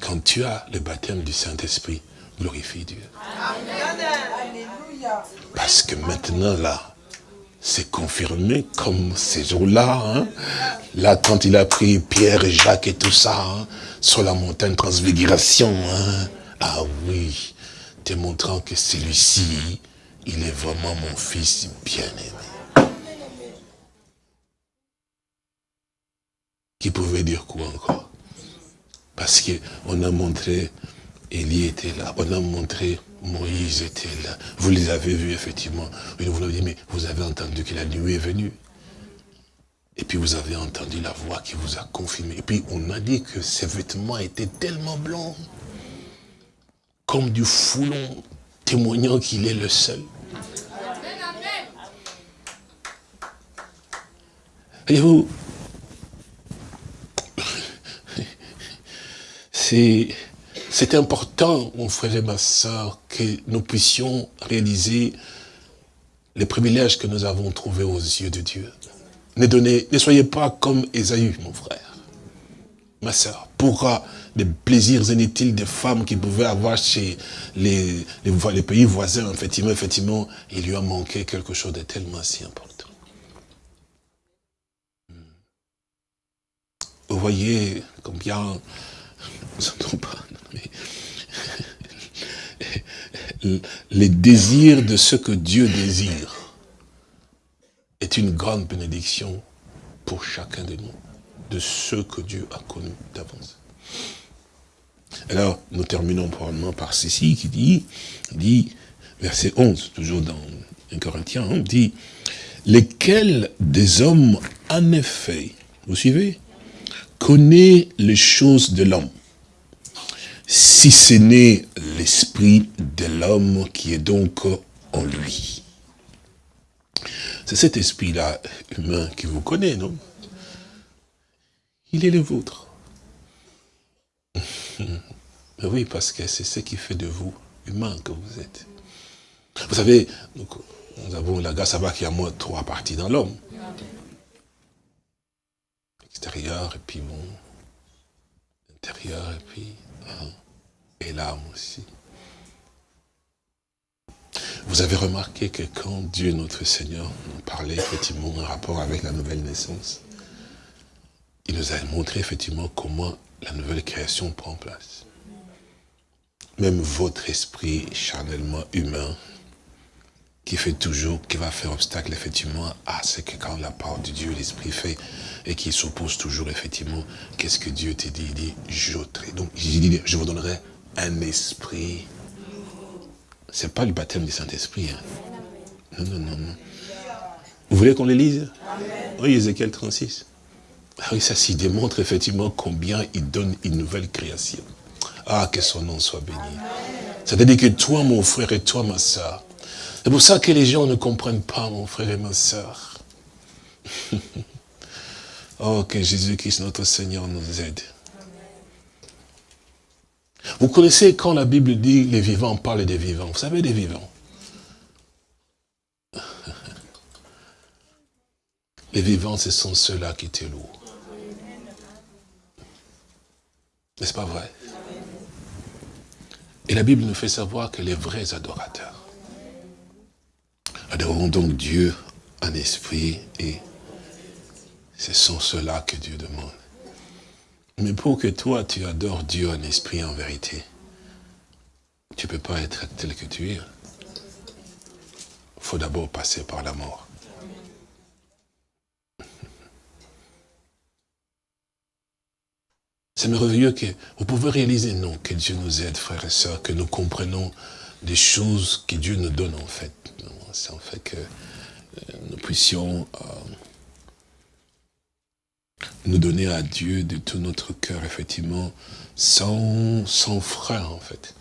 quand tu as le baptême du Saint-Esprit, glorifie Dieu. Parce que maintenant là, c'est confirmé comme ces jours-là. Hein. Là, quand il a pris Pierre et Jacques et tout ça, hein, sur la montagne transfiguration, hein. Ah oui, démontrant que celui-ci, il est vraiment mon fils bien-aimé. Qui pouvait dire quoi encore? Parce qu'on a montré, Élie était là, on a montré, Moïse était là. Vous les avez vus, effectivement. Vous l'avez dit, vous avez entendu que la nuit est venue. Et puis vous avez entendu la voix qui vous a confirmé. Et puis on a dit que ses vêtements étaient tellement blancs, comme du foulon, témoignant qu'il est le seul. Voyez-vous, c'est important, mon frère et ma soeur, que nous puissions réaliser les privilèges que nous avons trouvés aux yeux de Dieu. Ne, soyez pas comme Esaü, mon frère, ma soeur, pour les plaisirs inutiles des femmes qui pouvaient avoir chez les, les pays voisins. Effectivement, effectivement, il lui a manqué quelque chose de tellement si important. Vous voyez combien, les désirs de ce que Dieu désire est une grande bénédiction pour chacun de nous, de ceux que Dieu a connus d'avance. Alors, nous terminons probablement par ceci qui dit, dit, verset 11, toujours dans 1 Corinthiens, on dit, lesquels des hommes, en effet, vous suivez connaît les choses de l'homme, si ce n'est l'esprit de l'homme qui est donc en lui? C'est cet esprit-là humain qui vous connaît, non? Il est le vôtre. oui, parce que c'est ce qui fait de vous humain que vous êtes. Vous savez, nous avons la grâce à qu'il y a moins trois parties dans l'homme extérieur, et puis bon, intérieur, et puis, hein, et l'âme aussi. Vous avez remarqué que quand Dieu, notre Seigneur, nous parlait effectivement en rapport avec la nouvelle naissance, il nous a montré effectivement comment la nouvelle création prend place. Même votre esprit charnellement humain qui fait toujours, qui va faire obstacle effectivement à ce que quand la parole de Dieu, l'Esprit fait, et qui s'oppose toujours effectivement, qu'est-ce que Dieu te dit? Il dit, j'ôterai. Donc, je vous donnerai un esprit. C'est pas le baptême du Saint-Esprit. Hein. Non, non, non, non. Vous voulez qu'on le lise? Oui, Ézéchiel 36. Ah oui, ça s'y démontre effectivement combien il donne une nouvelle création. Ah, que son nom soit béni. C'est-à-dire que toi, mon frère, et toi, ma soeur, c'est pour ça que les gens ne comprennent pas, mon frère et ma soeur. oh, que Jésus-Christ, notre Seigneur, nous aide. Vous connaissez quand la Bible dit les vivants, parle des vivants. Vous savez des vivants. Les vivants, ce sont ceux-là qui te louent. N'est-ce pas vrai? Et la Bible nous fait savoir que les vrais adorateurs adoreront donc Dieu en esprit et ce sont ceux-là que Dieu demande. Mais pour que toi, tu adores Dieu en esprit en vérité, tu ne peux pas être tel que tu es. Il faut d'abord passer par la mort. C'est merveilleux que vous pouvez réaliser, non, que Dieu nous aide, frères et sœurs, que nous comprenons des choses que Dieu nous donne en fait. C'est en fait que euh, nous puissions euh, nous donner à Dieu de tout notre cœur, effectivement, sans, sans frein, en fait.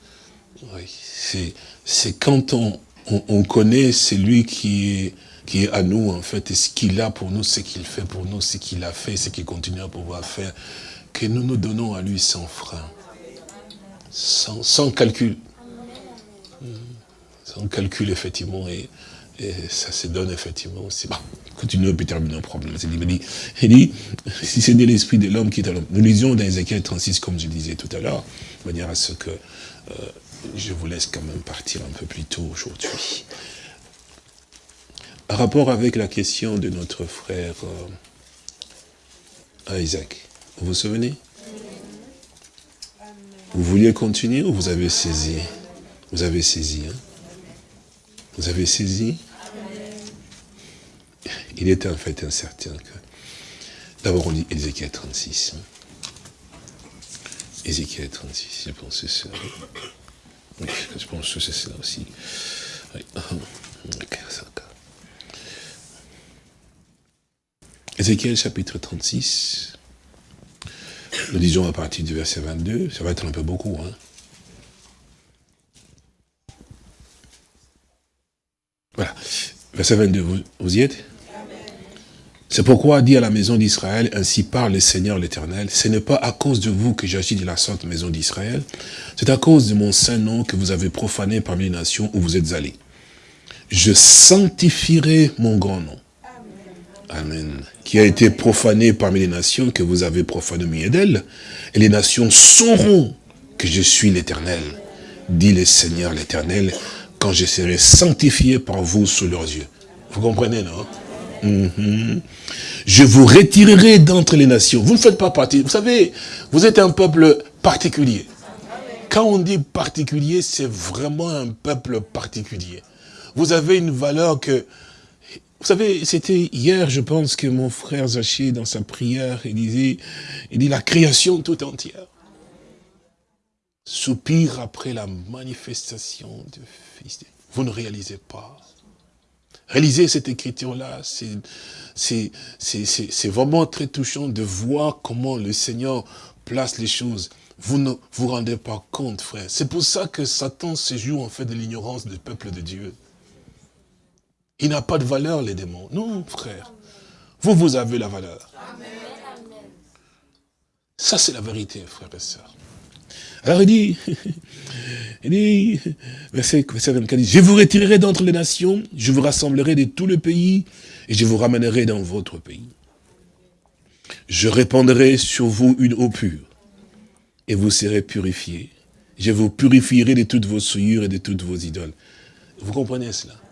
C'est quand on, on, on, connaît celui qui est, qui est à nous, en fait, et ce qu'il a pour nous, ce qu'il fait pour nous, ce qu'il a fait, ce qu'il continue à pouvoir faire, que nous nous donnons à lui sans frein, sans, sans calcul. Sans calcul, effectivement, et, et ça se donne effectivement aussi. Bon, continuons peut terminer un problème. Il dit, il dit, si c'est de l'esprit de l'homme qui est à l'homme. Nous lisions dans Ézéchiel 36, comme je disais tout à l'heure, de manière à ce que euh, je vous laisse quand même partir un peu plus tôt aujourd'hui. En rapport avec la question de notre frère euh, Isaac, vous vous souvenez? Vous vouliez continuer ou vous avez saisi? Vous avez saisi, hein? Vous avez saisi? Il est en fait incertain que... D'abord on dit Ézéchiel 36. Ézéchiel 36, je pense que c'est ça. Oui, je pense que c'est ça aussi. Oui. Ézéchiel chapitre 36. Nous disons à partir du verset 22, ça va être un peu beaucoup. Hein. Voilà. Verset 22, vous, vous y êtes? C'est pourquoi dit à la maison d'Israël, ainsi parle le Seigneur l'Éternel, ce n'est pas à cause de vous que j'agis de la sorte maison d'Israël, c'est à cause de mon saint nom que vous avez profané parmi les nations où vous êtes allés. Je sanctifierai mon grand nom. Amen. Qui a été profané parmi les nations, que vous avez profané au milieu d'elles. Et les nations sauront que je suis l'Éternel, dit le Seigneur l'Éternel, quand je serai sanctifié par vous sous leurs yeux. Vous comprenez, non? Mm -hmm. Je vous retirerai d'entre les nations. Vous ne faites pas partie. Vous savez, vous êtes un peuple particulier. Quand on dit particulier, c'est vraiment un peuple particulier. Vous avez une valeur que vous savez, c'était hier, je pense, que mon frère Zaché, dans sa prière, il disait, il dit la création tout entière. Soupire après la manifestation du Fils. Vous ne réalisez pas. Réaliser cette écriture-là, c'est vraiment très touchant de voir comment le Seigneur place les choses. Vous ne vous rendez pas compte, frère. C'est pour ça que Satan se joue en fait de l'ignorance du peuple de Dieu. Il n'a pas de valeur, les démons. Non, frère. Vous, vous avez la valeur. Ça, c'est la vérité, frère et sœurs. Alors il dit, il dit, verset, 24, je vous retirerai d'entre les nations, je vous rassemblerai de tout le pays, et je vous ramènerai dans votre pays. Je répandrai sur vous une eau pure, et vous serez purifiés. Je vous purifierai de toutes vos souillures et de toutes vos idoles. Vous comprenez cela?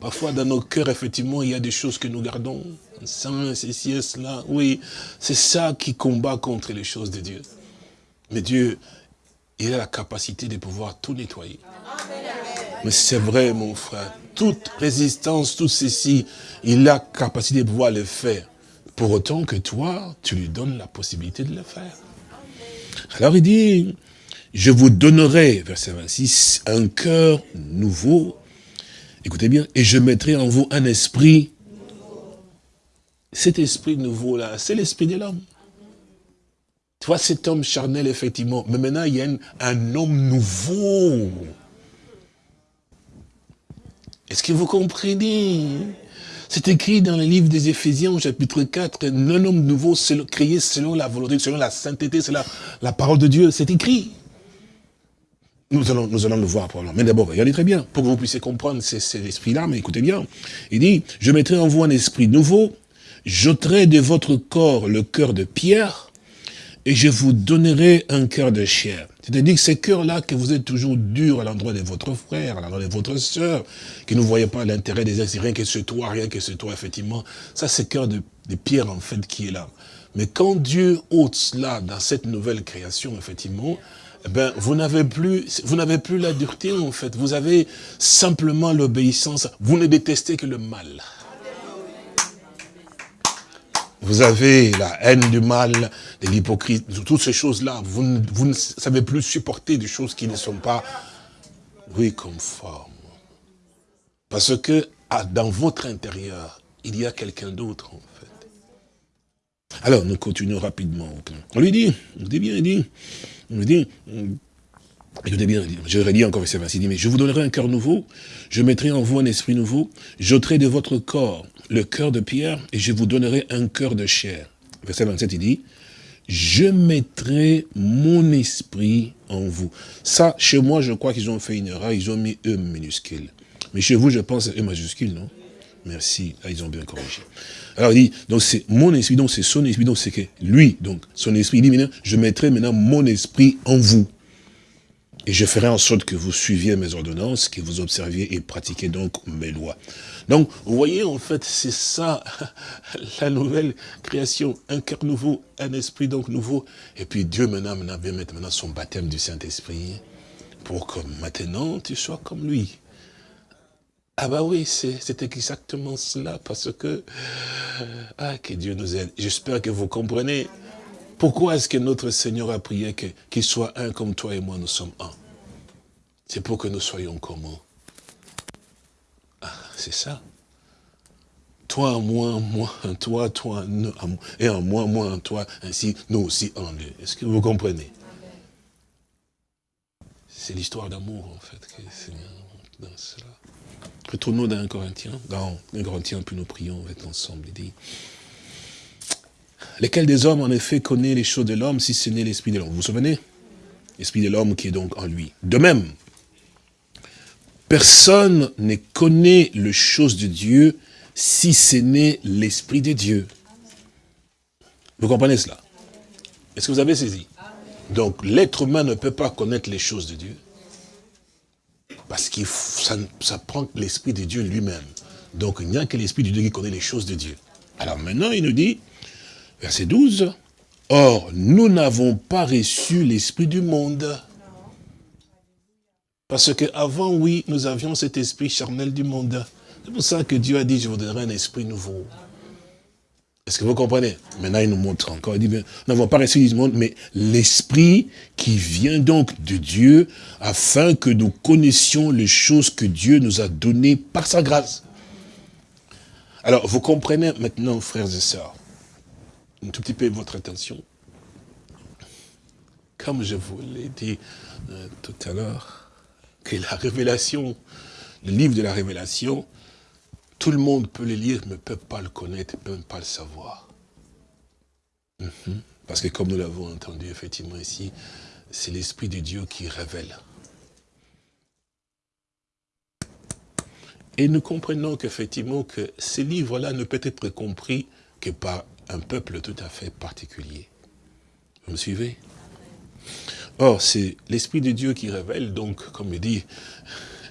Parfois, dans nos cœurs, effectivement, il y a des choses que nous gardons. Saint, ceci, cela. Oui, c'est ça qui combat contre les choses de Dieu. Mais Dieu, il a la capacité de pouvoir tout nettoyer. Mais c'est vrai, mon frère. Toute résistance, tout ceci, il a la capacité de pouvoir le faire. Pour autant que toi, tu lui donnes la possibilité de le faire. Alors il dit, je vous donnerai, verset 26, un cœur nouveau Écoutez bien, et je mettrai en vous un esprit. cet esprit nouveau-là, c'est l'esprit de l'homme. Tu vois, cet homme charnel, effectivement. Mais maintenant, il y a un, homme nouveau. Est-ce que vous comprenez? C'est écrit dans le livre des Éphésiens, chapitre 4, un homme nouveau créé selon la volonté, selon la sainteté, selon la, la parole de Dieu. C'est écrit. Nous allons, nous allons le voir probablement. Mais d'abord, regardez très bien, pour que vous puissiez comprendre cet esprit-là, mais écoutez bien. Il dit, je mettrai en vous un esprit nouveau, j'ôterai de votre corps le cœur de pierre, et je vous donnerai un cœur de chair. C'est-à-dire que ces cœurs-là, que vous êtes toujours durs à l'endroit de votre frère, à l'endroit de votre soeur, que ne voyez pas l'intérêt des autres, rien que ce toi, rien que ce toi, effectivement, ça c'est cœur de, de pierre, en fait, qui est là. Mais quand Dieu ôte cela dans cette nouvelle création, effectivement, ben, vous n'avez plus, vous n'avez plus la dureté, en fait. Vous avez simplement l'obéissance. Vous ne détestez que le mal. Vous avez la haine du mal, de l'hypocrisie, toutes ces choses-là. Vous, ne savez plus supporter des choses qui ne sont pas, oui, conformes. Parce que dans votre intérieur, il y a quelqu'un d'autre, en fait. Alors, nous continuons rapidement. On lui dit, on dit bien, il dit, on lui dit, Écoutez bien, je redis encore verset 26, il dit, mais je vous donnerai un cœur nouveau, je mettrai en vous un esprit nouveau, j'ôterai de votre corps le cœur de pierre et je vous donnerai un cœur de chair. Verset 27, il dit, je mettrai mon esprit en vous. Ça, chez moi, je crois qu'ils ont fait une erreur, ils ont mis E minuscule. Mais chez vous, je pense E majuscule, non? Merci, là, ils ont bien corrigé. Alors il dit, donc c'est mon esprit, donc c'est son esprit, donc c'est que lui, donc son esprit, il dit maintenant, je mettrai maintenant mon esprit en vous. Et je ferai en sorte que vous suiviez mes ordonnances, que vous observiez et pratiquiez donc mes lois. Donc, vous voyez, en fait, c'est ça, la nouvelle création. Un cœur nouveau, un esprit donc nouveau. Et puis Dieu maintenant, maintenant vient mettre maintenant son baptême du Saint-Esprit pour que maintenant tu sois comme lui. Ah bah oui, c'est exactement cela, parce que, ah, que Dieu nous aide. J'espère que vous comprenez pourquoi est-ce que notre Seigneur a prié qu'il soit un comme toi et moi, nous sommes un C'est pour que nous soyons communs. Ah, c'est ça. Toi moi, moi toi, toi en moi, et en moi, moi en toi, ainsi nous aussi en lui. Est-ce que vous comprenez? C'est l'histoire d'amour, en fait, que dans cela. Retournons dans un Corinthien, dans un Corinthien, puis nous prions, on ensemble. Il dit, Lesquels des hommes, en effet, connaît les choses de l'homme, si ce n'est l'esprit de l'homme? Vous vous souvenez? L'esprit de l'homme qui est donc en lui. De même, personne ne connaît les choses de Dieu, si ce n'est l'esprit de Dieu. Vous comprenez cela? Est-ce que vous avez saisi? Donc, l'être humain ne peut pas connaître les choses de Dieu, parce que ça, prend l'esprit de Dieu lui-même. Donc, il n'y a que l'esprit de Dieu qui connaît les choses de Dieu. Alors maintenant, il nous dit, Verset 12. Or, nous n'avons pas reçu l'esprit du monde. Parce qu'avant, oui, nous avions cet esprit charnel du monde. C'est pour ça que Dieu a dit, je vous donnerai un esprit nouveau. Est-ce que vous comprenez? Maintenant, il nous montre encore. Il dit, nous n'avons pas reçu du monde, mais l'esprit qui vient donc de Dieu, afin que nous connaissions les choses que Dieu nous a données par sa grâce. Alors, vous comprenez maintenant, frères et sœurs, un tout petit peu votre attention. Comme je vous l'ai dit euh, tout à l'heure, que la révélation, le livre de la révélation, tout le monde peut le lire, mais ne peut pas le connaître, ne peut pas le savoir. Mhm. Parce que comme nous l'avons entendu effectivement ici, c'est l'Esprit de Dieu qui révèle. Et nous comprenons qu'effectivement que ces livres-là ne peuvent être compris que par un peuple tout à fait particulier. Vous me suivez? Or, c'est l'Esprit de Dieu qui révèle, donc, comme il dit,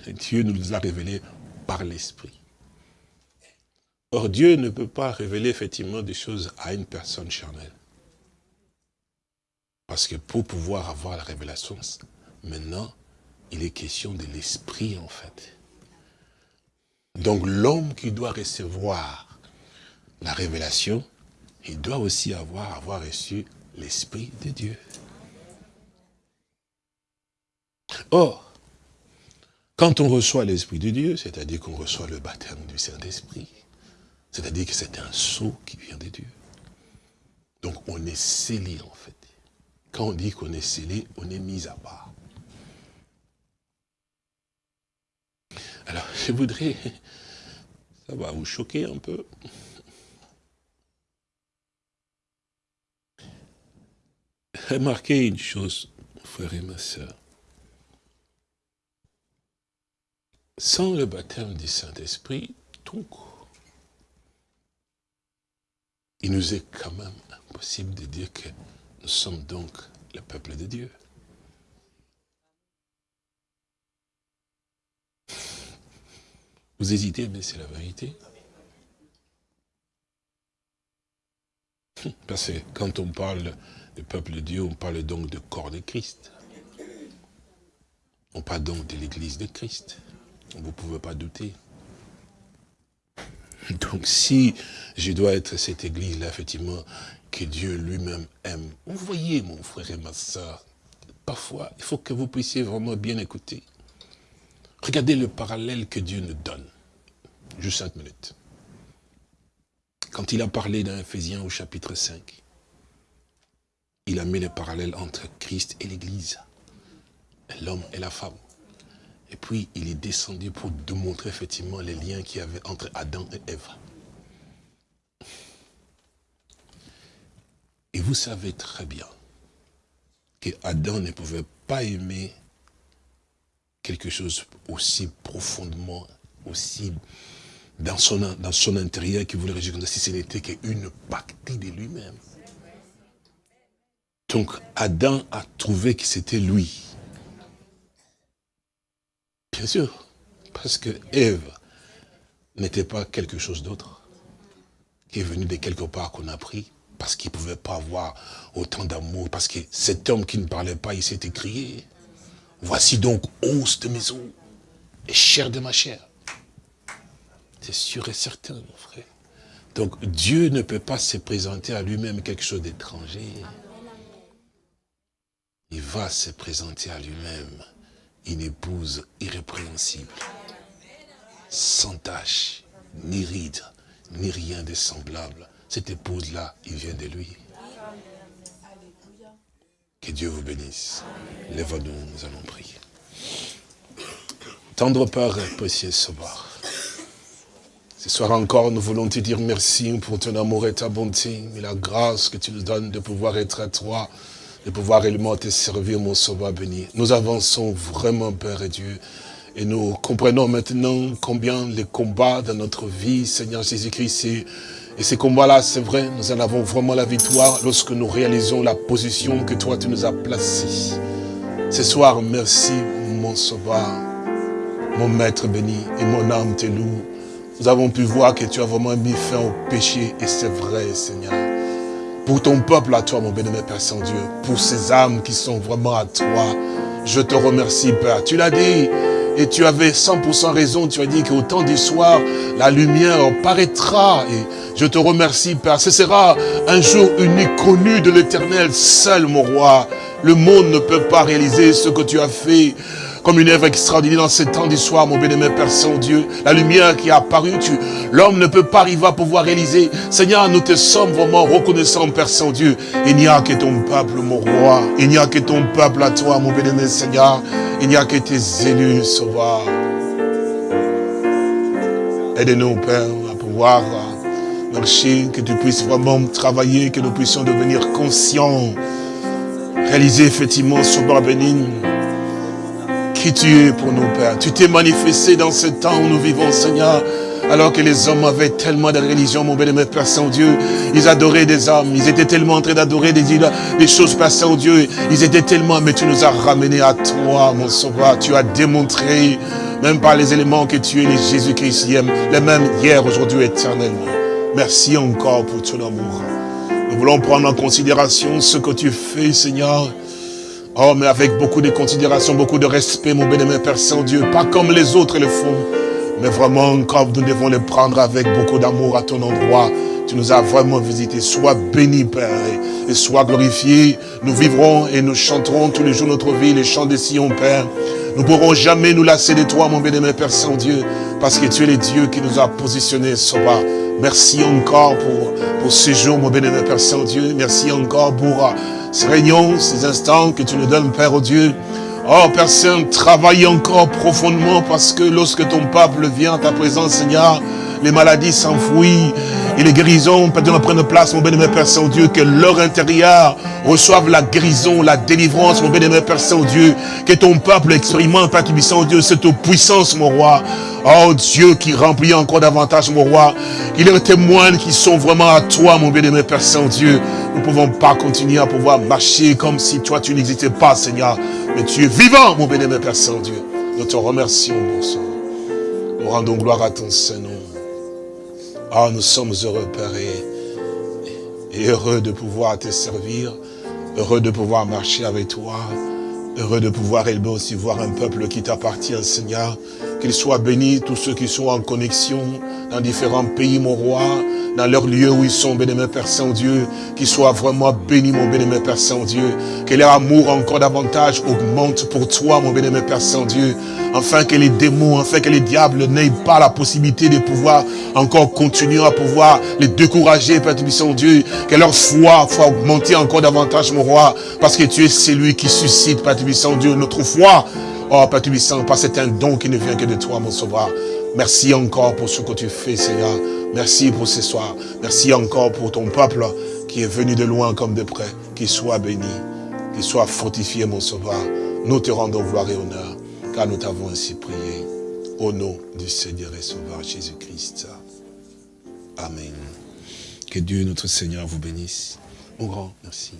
Dieu nous a révélé par l'Esprit. Or, Dieu ne peut pas révéler effectivement des choses à une personne charnelle. Parce que pour pouvoir avoir la révélation, maintenant, il est question de l'Esprit, en fait. Donc, l'homme qui doit recevoir la révélation, il doit aussi avoir, avoir reçu l'Esprit de Dieu. Or, quand on reçoit l'Esprit de Dieu, c'est-à-dire qu'on reçoit le baptême du Saint-Esprit, C'est-à-dire que c'est un sceau qui vient de Dieu. Donc on est scellé en fait. Quand on dit qu'on est scellé, on est mis à part. Alors je voudrais, ça va vous choquer un peu. Remarquez une chose, frère et ma soeur. Sans le baptême du Saint-Esprit, donc, il nous est quand même impossible de dire que nous sommes donc le peuple de Dieu. Vous hésitez, mais c'est la vérité? Parce que quand on parle du peuple de Dieu, on parle donc du corps de Christ. On parle donc de l'église de Christ. Vous ne pouvez pas douter. Donc si je dois être cette église-là, effectivement, que Dieu lui-même aime, vous voyez mon frère et ma soeur, parfois, il faut que vous puissiez vraiment bien écouter. Regardez le parallèle que Dieu nous donne. Juste cinq minutes. Quand il a parlé dans Ephésiens au chapitre 5, il a mis le parallèle entre Christ et l'Église, l'homme et la femme. Et puis, il est descendu pour démontrer effectivement les liens qu'il y avait entre Adam et Ève. Et vous savez très bien que Adam ne pouvait pas aimer quelque chose aussi profondément, aussi dans son, dans son intérieur qui voulait réjouir si ce n'était qu'une partie de lui-même. Donc Adam a trouvé que c'était lui. Bien sûr, parce que Ève n'était pas quelque chose d'autre, qui est venu de quelque part qu'on a pris, parce qu'il ne pouvait pas avoir autant d'amour, parce que cet homme qui ne parlait pas, il s'était crié. Voici donc os de maison et chair de ma chair. C'est sûr et certain, mon frère. Donc Dieu ne peut pas se présenter à lui-même quelque chose d'étranger. Il va se présenter à lui-même une épouse irrépréhensible, sans tache, ni ride, ni rien de semblable. Cette épouse-là, il vient de lui. Que Dieu vous bénisse. Lève-nous, nous allons prier. Tendre Père, précieux. Ce soir encore, nous voulons te dire merci pour ton amour et ta bonté, et la grâce que tu nous donnes de pouvoir être à toi, de pouvoir réellement te servir, mon sauveur béni. Nous avançons vraiment, Père et Dieu, et nous comprenons maintenant combien les combats dans notre vie, Seigneur Jésus-Christ, et ces combats-là, c'est vrai, nous en avons vraiment la victoire lorsque nous réalisons la position que toi, tu nous as placée. Ce soir, merci, mon sauveur, mon maître béni, et mon âme te loue. Nous avons pu voir que tu as vraiment mis fin au péché, et c'est vrai, Seigneur. Pour ton peuple à toi, mon bénémoine Père Saint-Dieu, pour ces âmes qui sont vraiment à toi, je te remercie, Père. Tu l'as dit, et tu avais 100% raison, tu as dit qu'au temps du soir, la lumière paraîtra. Et je te remercie, Père. Ce sera un jour unique, connu de l'éternel, seul, mon roi. Le monde ne peut pas réaliser ce que tu as fait comme une œuvre extraordinaire dans ce temps du soir, mon bénémoine Père Saint-Dieu. La lumière qui a apparu, l'homme ne peut pas arriver à pouvoir réaliser. Seigneur, nous te sommes vraiment reconnaissants, Père Saint-Dieu. Il n'y a que ton peuple, mon roi. Il n'y a que ton peuple à toi, mon bénémoine Seigneur. Il n'y a que tes élus, sauveur. Aide-nous, Père, à pouvoir marcher, que tu puisses vraiment travailler, que nous puissions devenir conscients, réaliser effectivement, sauveur béni, tu es pour nous, Père. Tu t'es manifesté dans ce temps où nous vivons, Seigneur. Alors que les hommes avaient tellement de religion, mon bénémoine Père Saint-Dieu, ils adoraient des hommes, ils étaient tellement en train d'adorer des, des choses, Père Saint-Dieu, ils étaient tellement, mais tu nous as ramenés à toi, mon sauveur, tu as démontré, même par les éléments que tu es les Jésus-Christ, les mêmes hier, aujourd'hui, éternellement. Merci encore pour ton amour. Nous voulons prendre en considération ce que tu fais, Seigneur, Oh, mais avec beaucoup de considération, beaucoup de respect, mon bénémoine Père Saint-Dieu. Pas comme les autres le font, mais vraiment comme nous devons les prendre avec beaucoup d'amour à ton endroit. Tu nous as vraiment visité. Sois béni, Père, et sois glorifié. Nous vivrons et nous chanterons tous les jours notre vie, les chants des Sion, Père. Nous ne pourrons jamais nous lasser de toi, mon bénémoine Père Saint-Dieu, parce que tu es le Dieu qui nous a positionnés, Soba, Merci encore pour, pour ce jour, mon bénémoine Père Saint-Dieu. Merci encore pour ces réunions, ces instants que tu nous donnes, Père au Dieu. Oh, Saint, travaille encore profondément parce que lorsque ton peuple vient à ta présence, Seigneur, les maladies s'enfouissent et les guérisons prennent place, mon bénémoine Père Saint-Dieu, que leur intérieur reçoive la guérison, la délivrance, mon bénémoine Père Saint-Dieu, que ton peuple expérimente, Père Saint-Dieu, cette puissance, mon roi. Oh Dieu qui remplit encore davantage, mon roi, qu'il en témoigne qui sont vraiment à toi, mon bénémoine Père Saint-Dieu. Nous ne pouvons pas continuer à pouvoir marcher comme si toi tu n'existais pas, Seigneur. Mais tu es vivant, mon bénémoine Père Saint-Dieu. Nous te remercions pour ça. Nous rendons gloire à ton Saint-Nom. Ah, nous sommes heureux, Père, et, heureux de pouvoir te servir, heureux de pouvoir marcher avec toi, heureux de pouvoir élever aussi voir un peuple qui t'appartient, Seigneur, qu'il soit béni, tous ceux qui sont en connexion dans différents pays, mon roi, dans leur lieu où ils sont, bénémoine Père Saint-Dieu, qu'ils soient vraiment bénis, mon bénémoine Père Saint-Dieu, que leur amour encore davantage augmente pour toi, mon bénémoine Père Saint-Dieu, afin que les démons, afin que les diables n'aient pas la possibilité de pouvoir encore continuer à pouvoir les décourager, Père Saint-Dieu, que leur foi soit augmenter encore davantage, mon roi, parce que tu es celui qui suscite, Père Saint-Dieu, notre foi, Oh, Père Tubissant, parce que c'est un don qui ne vient que de toi, mon sauveur. Merci encore pour ce que tu fais, Seigneur. Merci pour ce soir. Merci encore pour ton peuple qui est venu de loin comme de près. Qu'il soit béni, qu'il soit fortifié, mon sauveur. Nous te rendons gloire et honneur, car nous t'avons ainsi prié. Au nom du Seigneur et Sauveur Jésus-Christ. Amen. Que Dieu, notre Seigneur, vous bénisse. Mon grand, merci.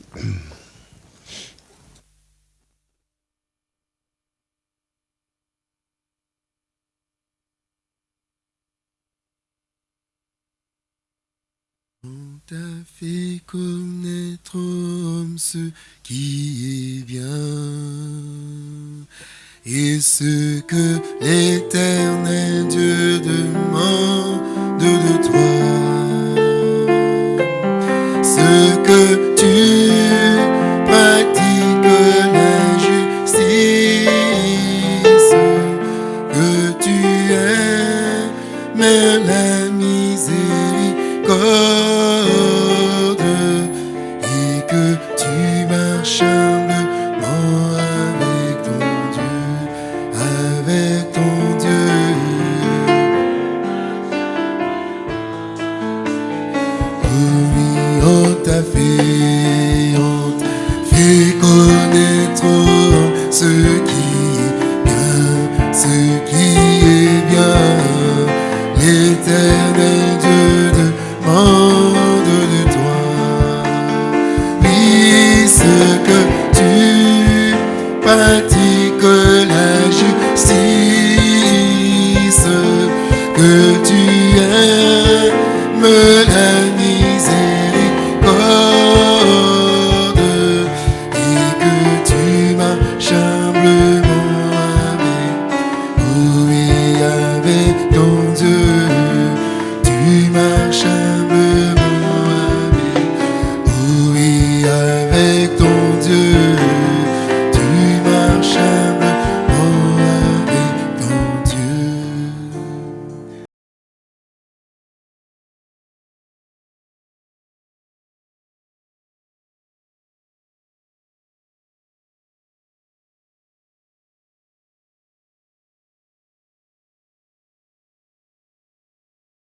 Connaître homme ce qui est bien et ce que l'éternel Dieu demande de toi. Ce que